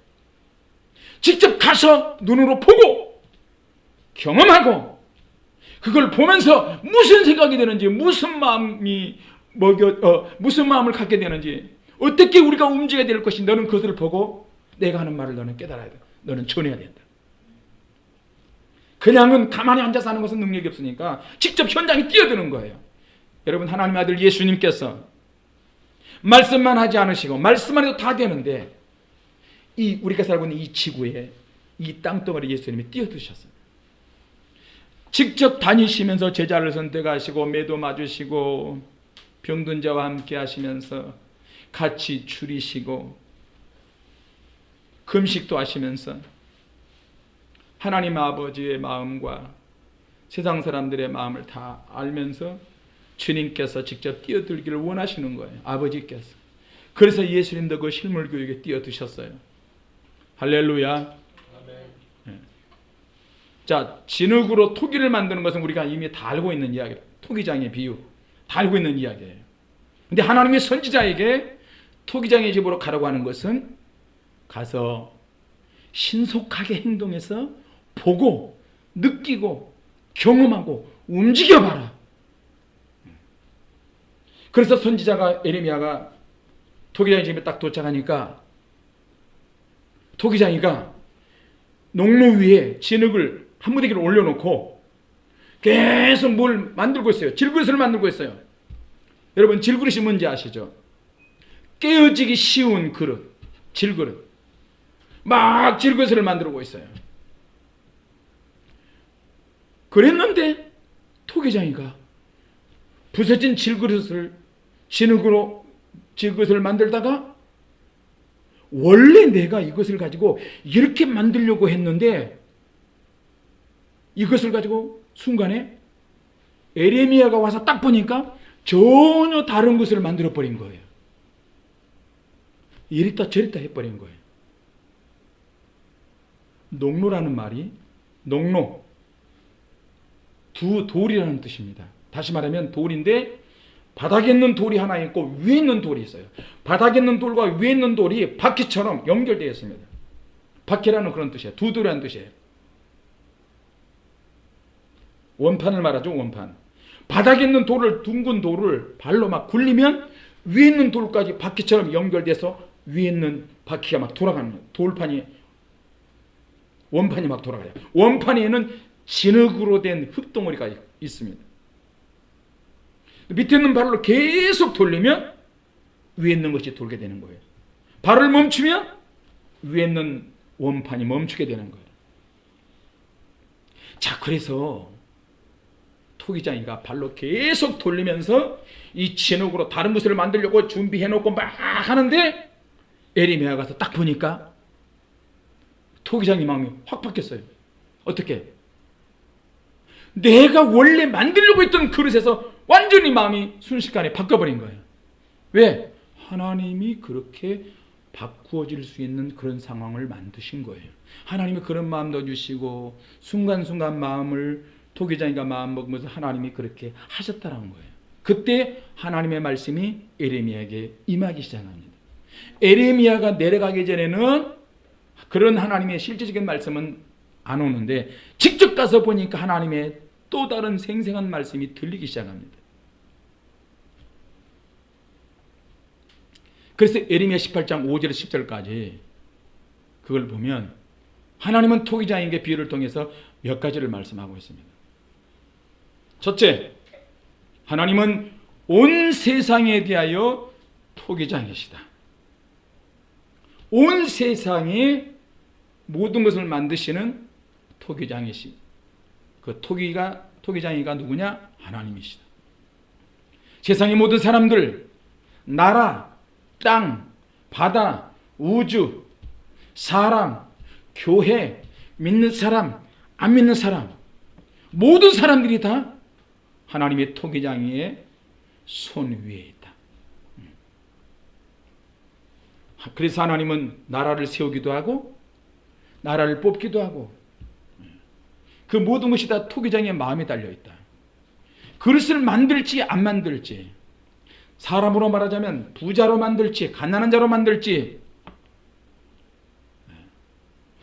직접 가서 눈으로 보고 경험하고 그걸 보면서 무슨 생각이 드는지 무슨 마음이 먹여 어, 무슨 마음을 갖게 되는지 어떻게 우리가 움직여야 될 것이 너는 그것을 보고 내가 하는 말을 너는 깨달아야 돼. 너는 전해야 된다. 그냥은 가만히 앉아서 하는 것은 능력이 없으니까 직접 현장에 뛰어드는 거예요. 여러분 하나님의 아들 예수님께서 말씀만 하지 않으시고 말씀만 해도 다 되는데 이 우리가 살고 있는 이 지구에 이 땅덩어리 예수님이 뛰어드셨어요. 직접 다니시면서 제자를 선택하시고 매도 맞으시고 병든 자와 함께 하시면서 같이 줄이시고 금식도 하시면서 하나님 아버지의 마음과 세상 사람들의 마음을 다 알면서 주님께서 직접 뛰어들기를 원하시는 거예요. 아버지께서. 그래서 예수님도 그 실물 교육에 뛰어드셨어요. 할렐루야. 아멘. 자, 진흙으로 토기를 만드는 것은 우리가 이미 다 알고 있는 이야기예요. 토기장의 비유. 다 알고 있는 이야기예요. 근데 하나님의 선지자에게 토기장의 집으로 가라고 하는 것은 가서 신속하게 행동해서 보고 느끼고 경험하고 움직여봐라. 그래서 선지자가 에레미야가 토기장의 집에 딱 도착하니까 토기장이가 농로 위에 진흙을 한 무더기를 올려놓고 계속 뭘 만들고 있어요. 질그릇을 만들고 있어요. 여러분 질그릇이 뭔지 아시죠? 깨어지기 쉬운 그릇, 질그릇. 막 질그릇을 만들고 있어요. 그랬는데 토기장이가 부서진 질그릇을 진흙으로 질그릇을 만들다가 원래 내가 이것을 가지고 이렇게 만들려고 했는데 이것을 가지고 순간에 에레미야가 와서 딱 보니까 전혀 다른 것을 만들어 버린 거예요. 이랬다 저랬다 해버린 거예요. 농로라는 말이 농로 두 돌이라는 뜻입니다. 다시 말하면 돌인데 바닥에 있는 돌이 하나 있고 위에 있는 돌이 있어요. 바닥에 있는 돌과 위에 있는 돌이 바퀴처럼 연결되어 있습니다. 바퀴라는 그런 뜻이에요. 두 돌이라는 뜻이에요. 원판을 말하죠, 원판. 바닥에 있는 돌을 둥근 돌을 발로 막 굴리면 위에 있는 돌까지 바퀴처럼 연결돼서 위에 있는 바퀴가 막 돌아가는 거예요. 돌판이 원판이 막 돌아가요. 원판에는 진흙으로 된 흙덩어리가 있- 있습니다. 밑에 있는 발로 계속 돌리면 위에 있는 것이 돌게 되는 거예요. 발을 멈추면 위에 있는 원판이 멈추게 되는 거예요. 자, 그래서 토기장이가 발로 계속 돌리면서 이 진흙으로 다른 것을 만들려고 준비해 놓고 막 하는데 에리메아 가서 딱 보니까 토기장이 마음이 확 바뀌었어요. 어떻게? 내가 원래 만들려고 했던 그릇에서 완전히 마음이 순식간에 바뀌어버린 거예요. 왜? 하나님이 그렇게 바꾸어질 수 있는 그런 상황을 만드신 거예요. 하나님이 그런 마음도 주시고 순간순간 마음을 토기장이가 마음 먹으면서 하나님이 그렇게 하셨다는 거예요. 그때 하나님의 말씀이 에레미야에게 임하기 시작합니다. 에레미야가 내려가기 전에는 그런 하나님의 실제적인 말씀은 안 오는데 직접 가서 보니까 하나님의 또 다른 생생한 말씀이 들리기 시작합니다. 그래서 에레미야 18장 5절 10절까지 그걸 보면 하나님은 토기장에게 비유를 통해서 몇 가지를 말씀하고 있습니다. 첫째, 하나님은 온 세상에 대하여 토기장이시다. 온 세상에 모든 것을 만드시는 토기장이시. 그 토기가 토기장이가 누구냐? 하나님이시다. 세상의 모든 사람들, 나라, 땅, 바다, 우주, 사람, 교회, 믿는 사람, 안 믿는 사람, 모든 사람들이 다 하나님의 토기장이의 손 위에 있다. 음. 그래서 하나님은 나라를 세우기도 하고 나라를 뽑기도 하고 그 모든 것이 다 토기장의 마음에 달려 있다. 그릇을 만들지 안 만들지 사람으로 말하자면 부자로 만들지 가난한 자로 만들지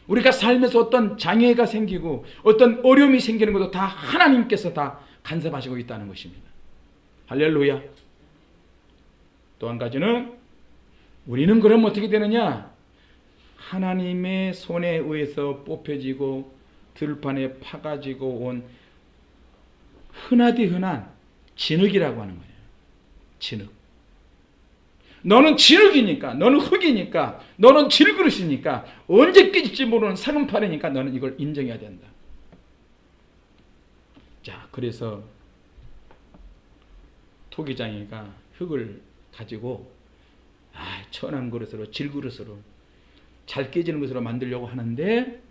우리가 살면서 어떤 장애가 생기고 어떤 어려움이 생기는 것도 다 하나님께서 다 간섭하시고 있다는 것입니다. 할렐루야. 또 한 가지는 우리는 그럼 어떻게 되느냐? 하나님의 손에 의해서 뽑혀지고 들판에 파가지고 온 흔하디 흔한 진흙이라고 하는 거예요. 진흙. 너는 진흙이니까, 너는 흙이니까, 너는 질그릇이니까, 언제 깨질지 모르는 사금팔이니까 너는 이걸 인정해야 된다. 자, 그래서 토기장이가 흙을 가지고 아, 천한 그릇으로 질그릇으로 잘 깨지는 것으로 만들려고 하는데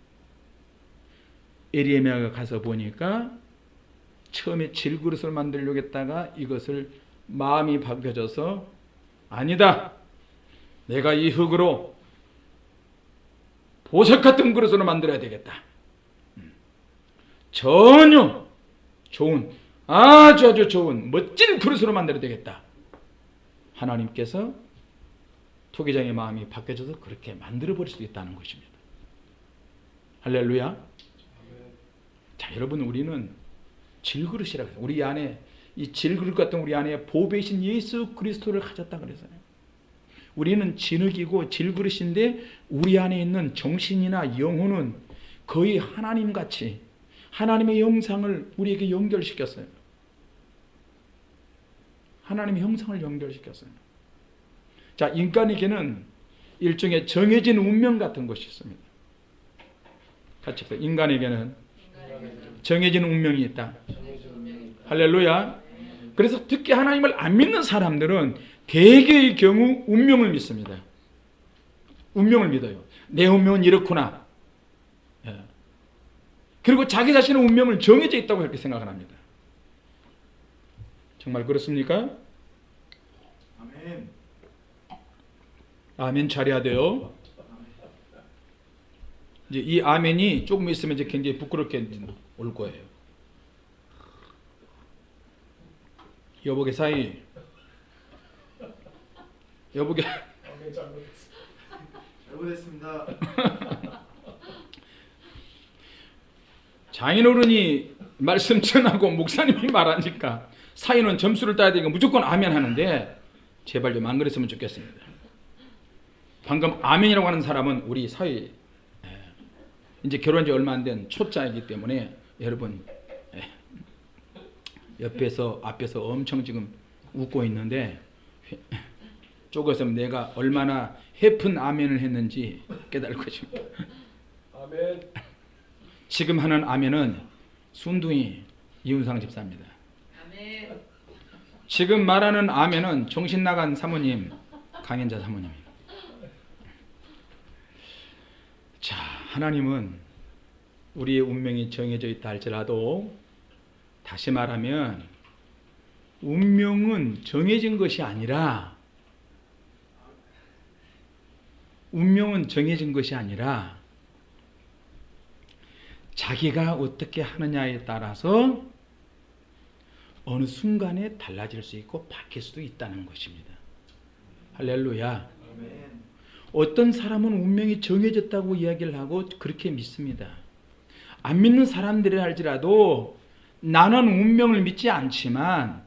에리에미아가 가서 보니까 처음에 질그릇을 만들려고 했다가 이것을 마음이 바뀌어져서 아니다. 내가 이 흙으로 보석 같은 그릇으로 만들어야 되겠다. 음. 전혀 좋은 아주 아주 좋은 멋진 그릇으로 만들어야 되겠다. 하나님께서 토기장의 마음이 바뀌어져서 그렇게 만들어 버릴 수도 있다는 것입니다. 할렐루야. 자, 여러분 우리는 질그릇이라고 해요. 우리 안에 이 질그릇 같은 우리 안에 보배이신 예수 그리스도를 가졌다 그래서요. 우리는 진흙이고 질그릇인데 우리 안에 있는 정신이나 영혼은 거의 하나님 같이 하나님의 형상을 우리에게 연결시켰어요. 하나님의 형상을 연결시켰어요. 자, 인간에게는 일종의 정해진 운명 같은 것이 있습니다. 같이 봅시다. 인간에게는 정해진 운명이 있다. 할렐루야. 그래서 특히 하나님을 안 믿는 사람들은 대개의 경우 운명을 믿습니다. 운명을 믿어요. 내 운명은 이렇구나. 예. 그리고 자기 자신의 운명을 정해져 있다고 그렇게 생각을 합니다. 정말 그렇습니까? 아멘. 아멘 잘해야 돼요. 이제 이 아멘이 조금 있으면 이제 굉장히 부끄럽게 올 거예요. 여보게 사이. 여보게 아멘 잘못했습니다. <laughs> 잘못했습니다. 장인어른이 말씀 전하고 목사님이 말하니까 사이는 점수를 따야 되니까 무조건 아멘 하는데 제발 좀 안 그랬으면 좋겠습니다. 방금 아멘이라고 하는 사람은 우리 사이 예, 이제 결혼한 지 얼마 안 된 초짜이기 때문에 여러분 예, 옆에서 앞에서 엄청 지금 웃고 있는데 쪼개서 내가 얼마나 해픈 아멘을 했는지 깨달을 것입니다. 아멘. 지금 하는 아멘은 순둥이 이훈상 집사입니다. 지금 말하는 아멘은 정신 나간 사모님 강현자 사모님입니다. 자, 하나님은 우리의 운명이 정해져 있다 할지라도 다시 말하면 운명은 정해진 것이 아니라 운명은 정해진 것이 아니라 자기가 어떻게 하느냐에 따라서 어느 순간에 달라질 수 있고 바뀔 수도 있다는 것입니다. 할렐루야. 아멘. 어떤 사람은 운명이 정해졌다고 이야기를 하고 그렇게 믿습니다. 안 믿는 사람들이 할지라도 나는 운명을 믿지 않지만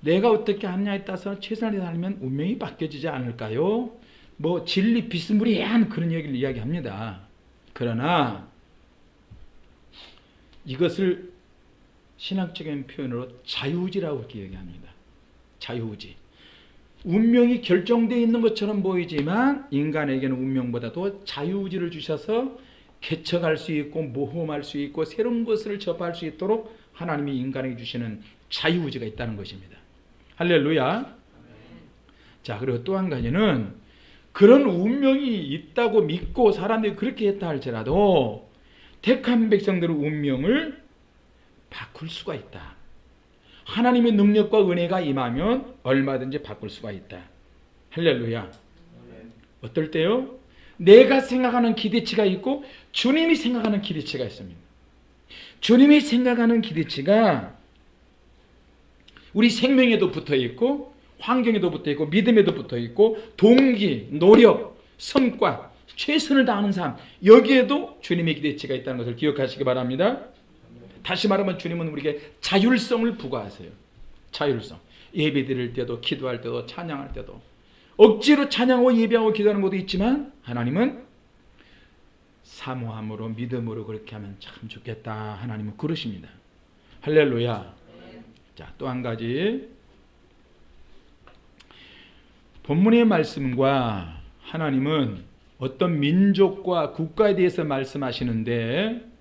내가 어떻게 하느냐에 따라서 최선을 다하면 운명이 바뀌어지지 않을까요? 뭐 진리 비스무리한 그런 얘기를 이야기합니다. 그러나 이것을 신학적인 표현으로 자유의지라고 이렇게 얘기합니다. 자유의지. 운명이 결정되어 있는 것처럼 보이지만 인간에게는 운명보다도 자유의지를 주셔서 개척할 수 있고 모험할 수 있고 새로운 것을 접할 수 있도록 하나님이 인간에게 주시는 자유의지가 있다는 것입니다. 할렐루야. 자, 그리고 또 한 가지는 그런 운명이 있다고 믿고 사람들이 그렇게 했다 할지라도 택한 백성들의 운명을 바꿀 수가 있다. 하나님의 능력과 은혜가 임하면 얼마든지 바꿀 수가 있다. 할렐루야. 어떨 때요? 내가 생각하는 기대치가 있고 주님이 생각하는 기대치가 있습니다. 주님이 생각하는 기대치가 우리 생명에도 붙어 있고 환경에도 붙어 있고 믿음에도 붙어 있고 동기, 노력, 성과, 최선을 다하는 삶 여기에도 주님의 기대치가 있다는 것을 기억하시기 바랍니다. 다시 말하면 주님은 우리에게 자율성을 부과하세요. 자율성. 예배 드릴 때도 기도할 때도 찬양할 때도 억지로 찬양하고 예배하고 기도하는 것도 있지만 하나님은 사모함으로 믿음으로 그렇게 하면 참 좋겠다. 하나님은 그러십니다. 할렐루야. 자, 또 한 가지 본문의 말씀과 하나님은 어떤 민족과 국가에 대해서 말씀하시는데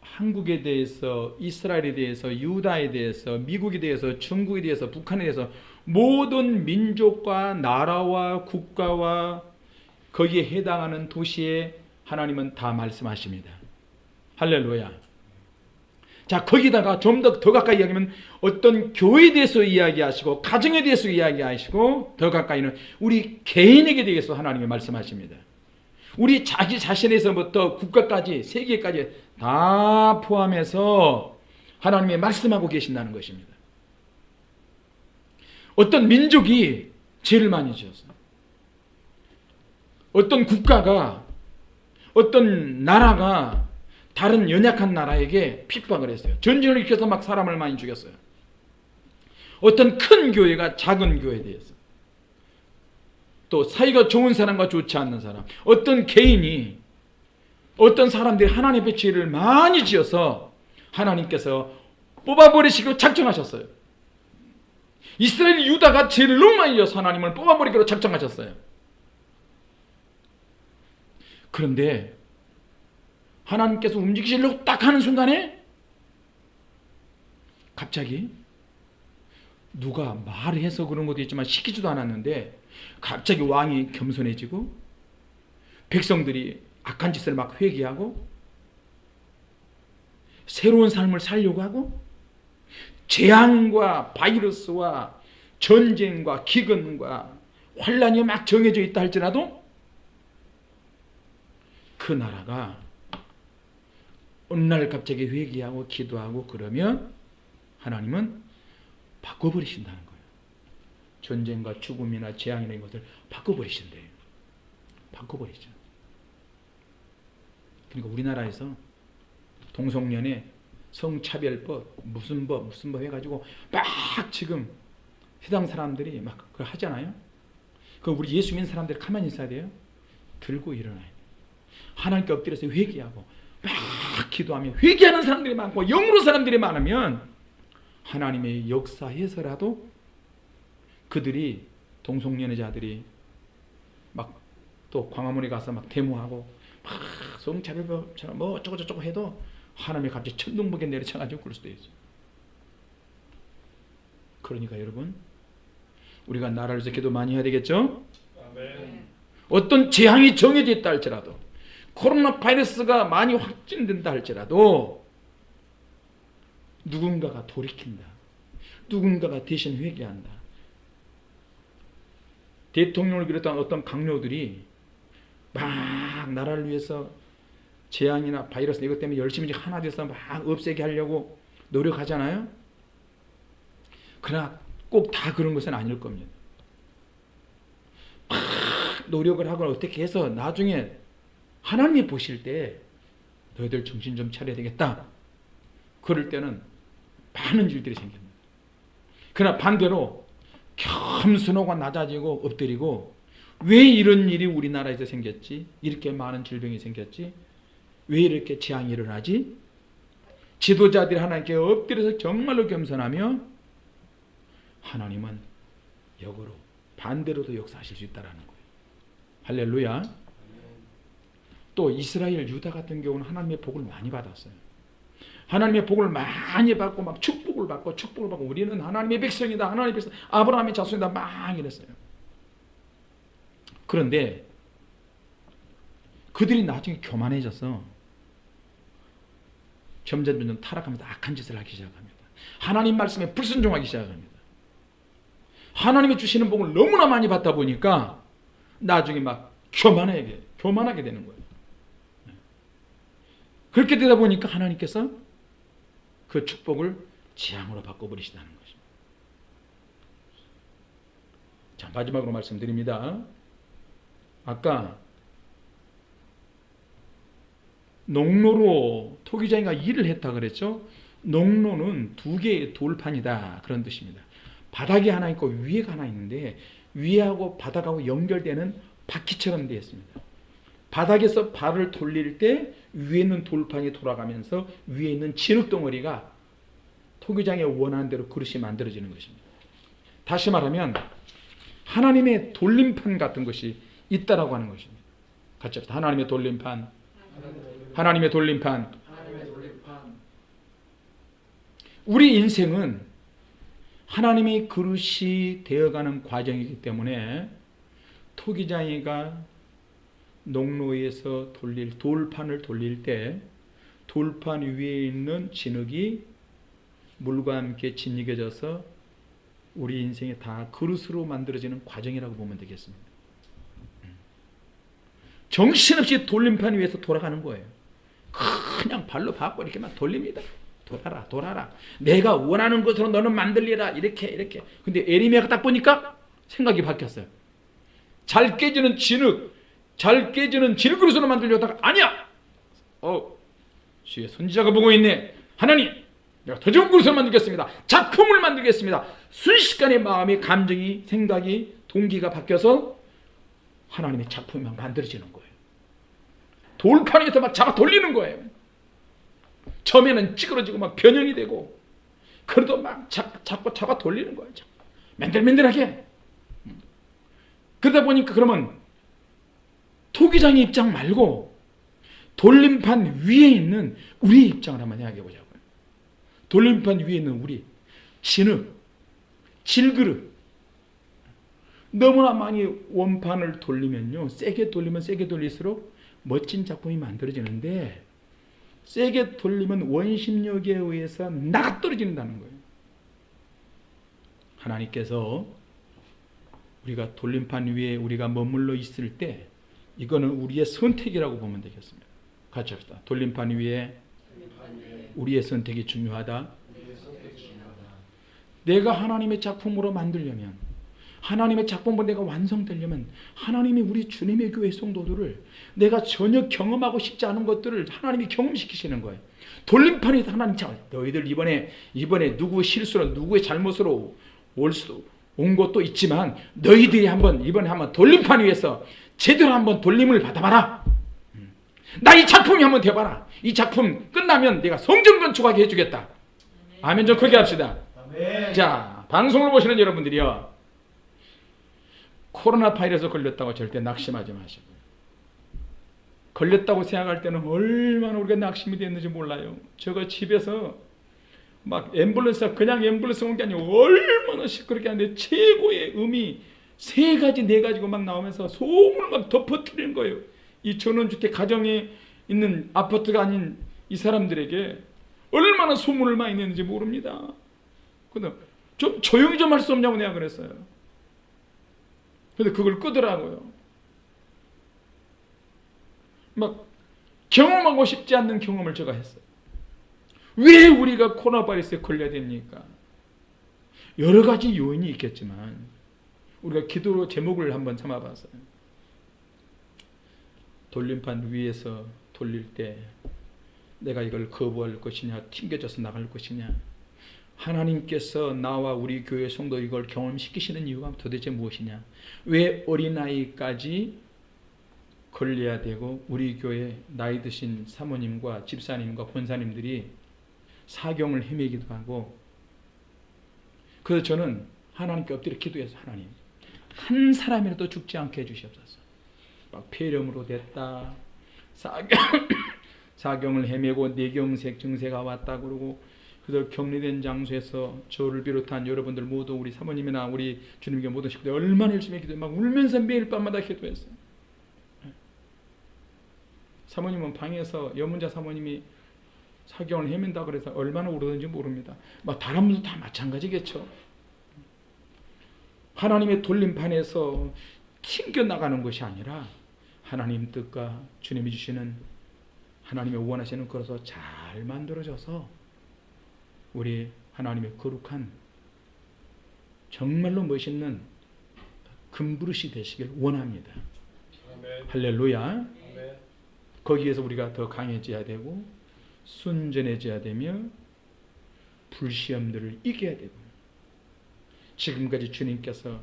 한국에 대해서 이스라엘에 대해서 유다에 대해서 미국에 대해서 중국에 대해서 북한에 대해서 모든 민족과 나라와 국가와 거기에 해당하는 도시에 하나님은 다 말씀하십니다. 할렐루야. 자, 거기다가 좀 더 더 가까이 이야기하면 어떤 교회에 대해서 이야기하시고 가정에 대해서 이야기하시고 더 가까이는 우리 개인에게 대해서 하나님이 말씀하십니다. 우리 자기 자신에서부터 국가까지 세계까지 다 포함해서 하나님이 말씀하고 계신다는 것입니다. 어떤 민족이 죄를 많이 지었어요. 어떤 국가가 어떤 나라가 다른 연약한 나라에게 핍박을 했어요. 전쟁을 일으켜서 막 사람을 많이 죽였어요. 어떤 큰 교회가 작은 교회에 대해서 또 사이가 좋은 사람과 좋지 않는 사람 어떤 개인이 어떤 사람들이 하나님 앞에 죄를 많이 지어서 하나님께서 뽑아버리시기로 작정하셨어요. 이스라엘 유다가 죄를 너무 많이 지어서 하나님을 뽑아버리기로 작정하셨어요. 그런데 하나님께서 움직이시려고 딱 하는 순간에 갑자기 누가 말을 해서 그런 것도 있지만 시키지도 않았는데 갑자기 왕이 겸손해지고 백성들이 악한 짓을 막 회개하고 새로운 삶을 살려고 하고 재앙과 바이러스와 전쟁과 기근과 환란이 막 정해져 있다 할지라도 그 나라가 어느 날 갑자기 회개하고 기도하고 그러면 하나님은 바꿔버리신다는 거예요. 전쟁과 죽음이나 재앙이나 이런 것을 바꿔버리신대요. 바꿔버리죠. 그러니까 우리나라에서 동성연애, 성차별법, 무슨 법, 무슨 법 해가지고 막 지금 해당 사람들이 막 그걸 하잖아요. 그 우리 예수 믿는 사람들이 가만히 있어야 돼요. 들고 일어나야 돼. 하나님께 엎드려서 회개하고 막 기도하며 회개하는 사람들이 많고 영으로 사람들이 많으면 하나님의 역사에서라도 그들이 동성연애자들이 막 또 광화문에 가서 막 데모하고 막 성차별처럼 뭐 어쩌고 저쩌고 해도 하나님이 갑자기 천둥번개 내려쳐가지고 그럴 수도 있어요. 그러니까 여러분 우리가 나라를 위해서 기도 많이 해야 되겠죠? 네. 어떤 재앙이 정해져 있다 할지라도 코로나 바이러스가 많이 확진된다 할지라도 누군가가 돌이킨다. 누군가가 대신 회개한다. 대통령을 비롯한 어떤 강요들이 막 나라를 위해서 재앙이나 바이러스 이것 때문에 열심히 하나 돼서 막 없애게 하려고 노력하잖아요. 그러나 꼭 다 그런 것은 아닐 겁니다. 막 노력을 하거나 어떻게 해서 나중에 하나님이 보실 때 너희들 정신 좀 차려야 되겠다. 그럴 때는 많은 일들이 생깁니다. 그러나 반대로 겸손하고 낮아지고 엎드리고 왜 이런 일이 우리나라에서 생겼지? 이렇게 많은 질병이 생겼지? 왜 이렇게 재앙이 일어나지? 지도자들이 하나님께 엎드려서 정말로 겸손하며 하나님은 역으로 반대로도 역사하실 수 있다라는 거예요. 할렐루야. 또 이스라엘 유다 같은 경우는 하나님의 복을 많이 받았어요. 하나님의 복을 많이 받고 막 축복을 받고 축복을 받고 우리는 하나님의 백성이다. 하나님의 백성 아브라함의 자손이다. 막 이랬어요. 그런데 그들이 나중에 교만해져서 점점 점점 타락하면서 악한 짓을 하기 시작합니다. 하나님 말씀에 불순종하기 시작합니다. 하나님이 주시는 복을 너무나 많이 받다 보니까 나중에 막 교만하게 교만하게 되는 거예요. 그렇게 되다 보니까 하나님께서 그 축복을 재앙으로 바꿔버리시다는 것입니다. 자 마지막으로 말씀드립니다. 아까 농로로 토기장이가 일을 했다 그랬죠. 농로는 두 개의 돌판이다 그런 뜻입니다. 바닥이 하나 있고 위에가 하나 있는데 위하고 바닥하고 연결되는 바퀴처럼 되어 있습니다. 바닥에서 발을 돌릴 때 위에 있는 돌판이 돌아가면서 위에 있는 진흙 덩어리가 토기장의 원하는 대로 그릇이 만들어지는 것입니다. 다시 말하면 하나님의 돌림판 같은 것이 있다라고 하는 것입니다. 같이 합시다. 하나님의 돌림판, 하나님의 돌림판. 하나님의 우리 인생은 하나님이 그릇이 되어가는 과정이기 때문에 토기장이가 농로에서 돌릴 돌판을 돌릴 때 돌판 위에 있는 진흙이 물과 함께 진익해져서 우리 인생이 다 그릇으로 만들어지는 과정이라고 보면 되겠습니다. 정신없이 돌림판 위에서 돌아가는 거예요. 그냥 발로 밟고 이렇게 막 돌립니다. 돌아라, 돌아라. 내가 원하는 것으로 너는 만들리라. 이렇게, 이렇게. 근데 에리미야가 딱 보니까 생각이 바뀌었어요. 잘 깨지는 진흙, 잘 깨지는 질그릇으로 만들려다가 아니야. 어, 주의 선지자가 보고 있네. 하나님, 내가 더 좋은 그릇을 만들겠습니다. 작품을 만들겠습니다. 순식간에 마음이, 감정이, 생각이, 동기가 바뀌어서 하나님의 작품이 막 만들어지는 거예요. 돌판 위에서 막 잡아 돌리는 거예요. 처음에는 찌그러지고 막 변형이 되고 그래도 막 잡, 잡고 잡아 돌리는 거예요. 맨들맨들하게. 음. 그러다 보니까 그러면 토기장의 입장 말고 돌림판 위에 있는 우리의 입장을 한번 이야기해 보자고요. 돌림판 위에 있는 우리 진흙, 질그릇 너무나 많이 원판을 돌리면요 세게 돌리면 세게 돌릴수록 멋진 작품이 만들어지는데 세게 돌리면 원심력에 의해서 나가 떨어진다는 거예요. 하나님께서 우리가 돌림판 위에 우리가 머물러 있을 때 이거는 우리의 선택이라고 보면 되겠습니다. 같이 합시다. 돌림판 위에 우리의 선택이 중요하다. 내가 하나님의 작품으로 만들려면 하나님의 작품으로 내가 완성되려면 하나님이 우리 주님의 교회 성도들을 내가 전혀 경험하고 싶지 않은 것들을 하나님이 경험시키시는 거예요. 돌림판에서 하나님 자 너희들 이번에 이번에 누구의 실수로 누구의 잘못으로 올 수도 온 것도 있지만 너희들이 한번 이번에 한번 돌림판 위에서 제대로 한번 돌림을 받아봐라. 나 이 작품이 한번 돼봐라. 이 작품 끝나면 내가 성전 건축하게 해주겠다. 아멘 좀 크게 합시다. 자, 방송을 보시는 여러분들이요. 코로나 바이러스 걸렸다고 절대 낙심하지 마시고. 걸렸다고 생각할 때는 얼마나 우리가 낙심이 됐는지 몰라요. 저거 집에서 막 앰뷸런스가 그냥 앰뷸런스 온 게 아니고 얼마나 시끄럽게 하는데 최고의 음이 세 가지 네 가지고 막 나오면서 소음을 막 덮어뜨리는 거예요. 이 전원주택 가정에 있는 아파트가 아닌 이 사람들에게 얼마나 소문을 많이 내는지 모릅니다. 근데 좀 조용히 좀 할 수 없냐고 내가 그랬어요. 근데 그걸 끄더라고요. 막 경험하고 싶지 않는 경험을 제가 했어요. 왜 우리가 코로나 바이러스에 걸려야 됩니까? 여러 가지 요인이 있겠지만 우리가 기도로 제목을 한번 삼아봤어요. 돌림판 위에서 돌릴 때 내가 이걸 거부할 것이냐 튕겨져서 나갈 것이냐. 하나님께서 나와 우리 교회 성도 이걸 경험시키시는 이유가 도대체 무엇이냐. 왜 어린아이까지 걸려야 되고 우리 교회 나이 드신 사모님과 집사님과 권사님들이 사경을 헤매기도 하고. 그래서 저는 하나님께 엎드려 기도해서 하나님 한 사람이라도 죽지 않게 해주시옵소서. 막 폐렴으로 됐다. 사경, <coughs> 사경을 헤매고 뇌경색 증세가 왔다 그러고 그래서 격리된 장소에서 저를 비롯한 여러분들 모두 우리 사모님이나 우리 주님께 모든 식구들 얼마나 열심히 기도해. 막 울면서 매일 밤마다 기도했어요. 사모님은 방에서 여문자 사모님이 사경을 헤맨다 그래서 얼마나 울었는지 모릅니다. 막 다른 분도 다 마찬가지겠죠. 하나님의 돌림판에서 튕겨 나가는 것이 아니라 하나님 뜻과 주님이 주시는 하나님의 원하시는 것으로 잘 만들어져서 우리 하나님의 거룩한 정말로 멋있는 금그릇이 되시길 원합니다. 아멘. 할렐루야. 아멘. 거기에서 우리가 더 강해져야 되고 순전해져야 되며 불시험들을 이겨야 되고 지금까지 주님께서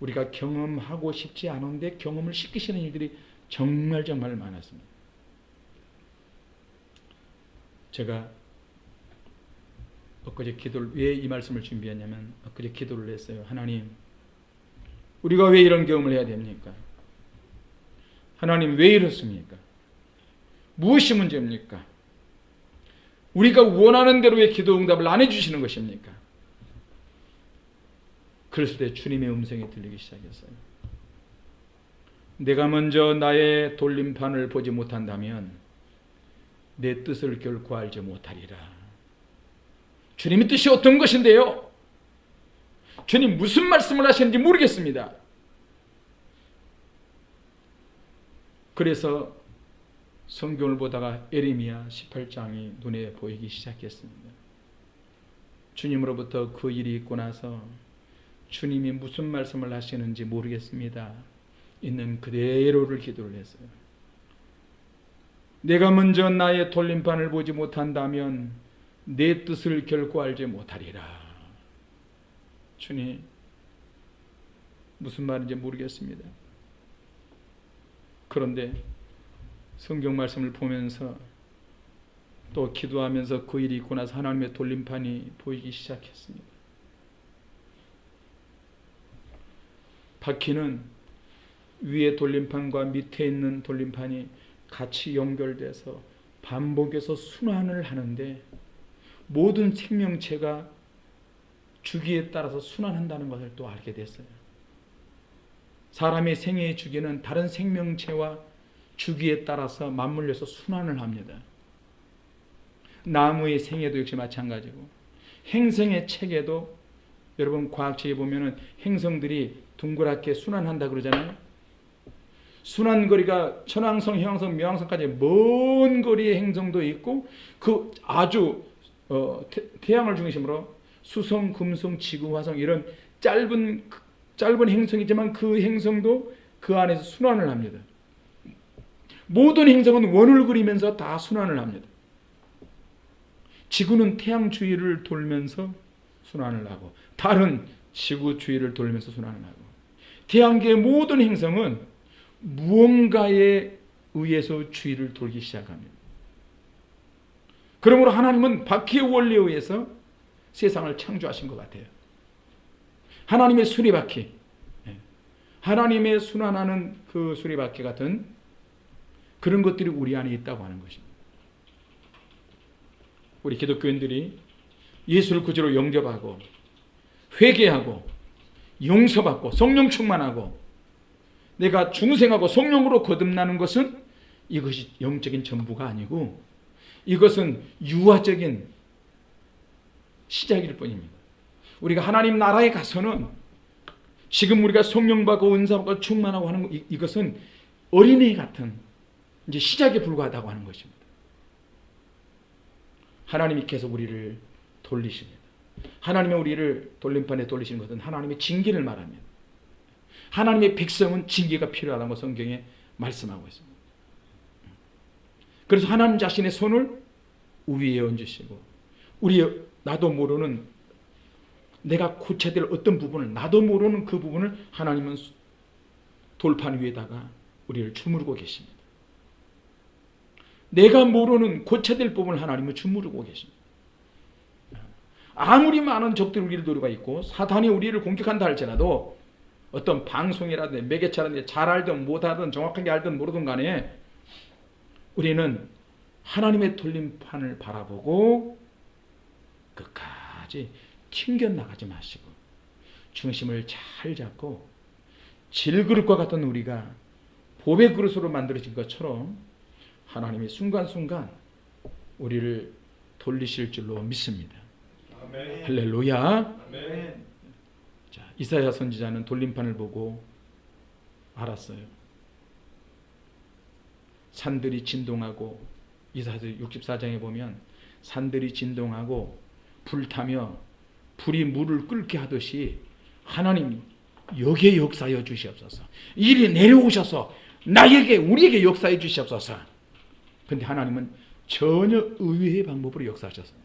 우리가 경험하고 싶지 않은데 경험을 시키시는 일들이 정말 정말 많았습니다. 제가 엊그제 기도를 왜 이 말씀을 준비했냐면 엊그제 기도를 했어요. 하나님 우리가 왜 이런 경험을 해야 됩니까? 하나님 왜 이렇습니까? 무엇이 문제입니까? 우리가 원하는 대로 왜 기도 응답을 안 해주시는 것입니까? 그랬을 때 주님의 음성이 들리기 시작했어요. 내가 먼저 나의 돌림판을 보지 못한다면 내 뜻을 결코 알지 못하리라. 주님의 뜻이 어떤 것인데요? 주님 무슨 말씀을 하시는지 모르겠습니다. 그래서 성경을 보다가 에레미야 18장이 눈에 보이기 시작했습니다. 주님으로부터 그 일이 있고 나서 주님이 무슨 말씀을 하시는지 모르겠습니다. 있는 그대로를 기도를 했어요. 내가 먼저 나의 돌림판을 보지 못한다면 내 뜻을 결코 알지 못하리라. 주님, 무슨 말인지 모르겠습니다. 그런데 성경 말씀을 보면서 또 기도하면서 그 일이 있고 나서 하나님의 돌림판이 보이기 시작했습니다. 바퀴는 위에 돌림판과 밑에 있는 돌림판이 같이 연결돼서 반복해서 순환을 하는데 모든 생명체가 주기에 따라서 순환한다는 것을 또 알게 됐어요. 사람의 생애의 주기는 다른 생명체와 주기에 따라서 맞물려서 순환을 합니다. 나무의 생애도 역시 마찬가지고 행성의 체계도 여러분 과학책에 보면 은 행성들이 둥그랗게 순환한다 그러잖아요. 순환 거리가 천왕성, 형왕성, 명왕성까지 먼 거리의 행성도 있고 그 아주 어, 태, 양을 중심으로 수성, 금성, 지구, 화성 이런 짧은 짧은 행성이지만 그 행성도 그 안에서 순환을 합니다. 모든 행성은 원을 그리면서 다 순환을 합니다. 지구는 태양 주위를 돌면서 순환을 하고 달은 지구 주위를 돌면서 순환을 하고 태양계의 모든 행성은 무언가에 의해서 주위를 돌기 시작합니다. 그러므로 하나님은 바퀴의 원리에 의해서 세상을 창조하신 것 같아요. 하나님의 수리바퀴, 예. 하나님의 순환하는 그 수리바퀴 같은 그런 것들이 우리 안에 있다고 하는 것입니다. 우리 기독교인들이 예수를 구주로 영접하고 회개하고 용서받고 성령 충만하고 내가 중생하고 성령으로 거듭나는 것은 이것이 영적인 전부가 아니고 이것은 유화적인 시작일 뿐입니다. 우리가 하나님 나라에 가서는 지금 우리가 성령 받고 은사 받고 충만하고 하는 이것은 어린애 같은 이제 시작에 불과하다고 하는 것입니다. 하나님이 계속 우리를 돌리십니다. 하나님의 우리를 돌림판에 돌리시는 것은 하나님의 징계를 말합니다. 하나님의 백성은 징계가 필요하다고 성경에 말씀하고 있습니다. 그래서 하나님 자신의 손을 우위에 얹으시고 우리 나도 모르는 내가 고쳐야 될 어떤 부분을 나도 모르는 그 부분을 하나님은 돌판 위에다가 우리를 주무르고 계십니다. 내가 모르는 고쳐야 될 부분을 하나님은 주무르고 계십니다. 아무리 많은 적들이 우리를 노리고 있고 사탄이 우리를 공격한다 할지라도 어떤 방송이라든지 매개체라든지 잘 알든 못하든 정확하게 알든 모르든 간에 우리는 하나님의 돌림판을 바라보고 끝까지 튕겨나가지 마시고 중심을 잘 잡고 질그릇과 같은 우리가 보배 그릇으로 만들어진 것처럼 하나님이 순간순간 우리를 돌리실 줄로 믿습니다. 아멘. 할렐루야. 아멘. 자, 이사야 선지자는 돌림판을 보고 알았어요. 산들이 진동하고 이사야서 64장에 보면 산들이 진동하고 불타며 불이 물을 끓게 하듯이 하나님이 여기에 역사하여 주시옵소서. 이리 내려오셔서 나에게 우리에게 역사해 주시옵소서. 근데 하나님은 전혀 의외의 방법으로 역사하셨어요.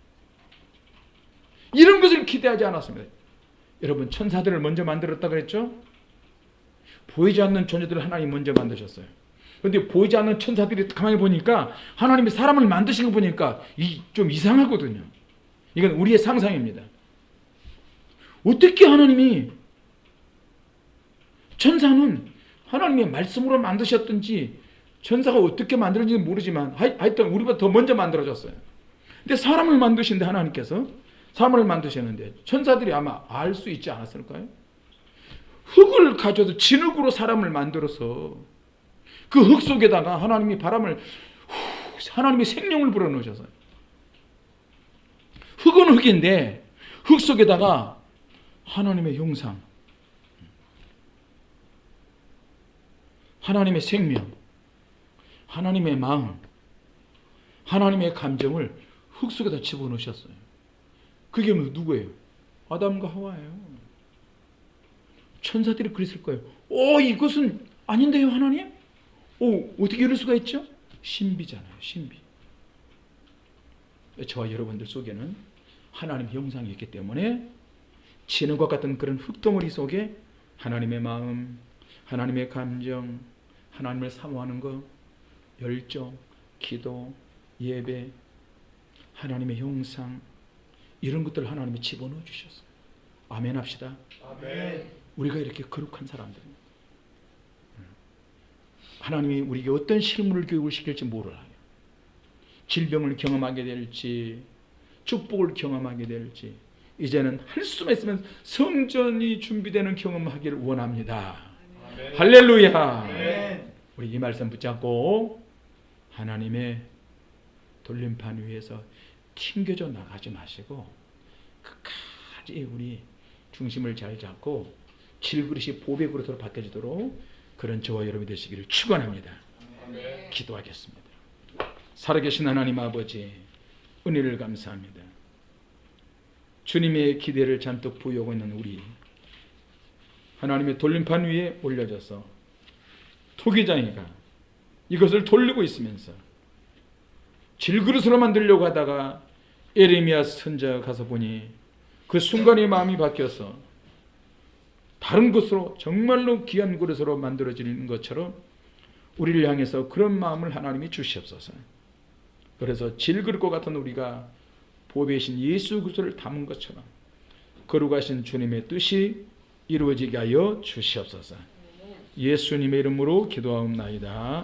이런 것을 기대하지 않았습니다. 여러분 천사들을 먼저 만들었다 그랬죠? 보이지 않는 존재들을 하나님 먼저 만드셨어요. 그런데 보이지 않는 천사들이 가만히 보니까 하나님이 사람을 만드신 거 보니까 이, 좀 이상하거든요. 이건 우리의 상상입니다. 어떻게 하나님이 천사는 하나님의 말씀으로 만드셨든지 천사가 어떻게 만들어진지 모르지만 하여- 하여튼 우리보다 더 먼저 만들어졌어요. 근데 사람을 만드신데 하나님께서 사람을 만드셨는데 천사들이 아마 알 수 있지 않았을까요? 흙을 가져도 진흙으로 사람을 만들어서 그 흙 속에다가 하나님이 바람을 후, 하나님이 생명을 불어넣으셔서요. 흙은 흙인데 흙 속에다가 하나님의 형상, 하나님의 생명, 하나님의 마음, 하나님의 감정을 흙 속에다 집어넣으셨어요. 그게 누구예요? 아담과 하와예요. 천사들이 그랬을 거예요. 오, 이것은 아닌데요, 하나님? 오, 어떻게 이럴 수가 있죠? 신비잖아요, 신비. 저와 여러분들 속에는 하나님 형상이 있기 때문에 진흙과 같은 그런 흙덩어리 속에 하나님의 마음, 하나님의 감정, 하나님을 사모하는 것, 열정, 기도, 예배, 하나님의 형상 이런 것들을 하나님이 집어넣어 주셨어요. 아멘 합시다. 아멘. 우리가 이렇게 거룩한 사람들입니다. 하나님이 우리에게 어떤 실물을 교육을 시킬지 몰라요. 질병을 경험하게 될지 축복을 경험하게 될지 이제는 할 수만 있으면 성전이 준비되는 경험하기를 원합니다. 아멘. 할렐루야. 아멘. 우리 이 말씀 붙잡고 하나님의 돌림판 위에서 튕겨져 나가지 마시고 끝까지 우리 중심을 잘 잡고 질그릇이 보배 그릇으로 바뀌어지도록 그런 저와 여러분이 되시기를 축원합니다. 기도하겠습니다. 살아계신 하나님 아버지 은혜를 감사합니다. 주님의 기대를 잔뜩 부여하고 있는 우리 하나님의 돌림판 위에 올려져서 토기장이가 이것을 돌리고 있으면서 질그릇으로 만들려고 하다가 에레미야 선자가 가서 보니 그 순간에 마음이 바뀌어서 다른 것으로 정말로 귀한 그릇으로 만들어지는 것처럼 우리를 향해서 그런 마음을 하나님이 주시옵소서. 그래서 질그릇 것 같은 우리가 보배신 예수 그리스도를 담은 것처럼 거룩하신 주님의 뜻이 이루어지게 하여 주시옵소서. 예수님의 이름으로 기도하옵나이다.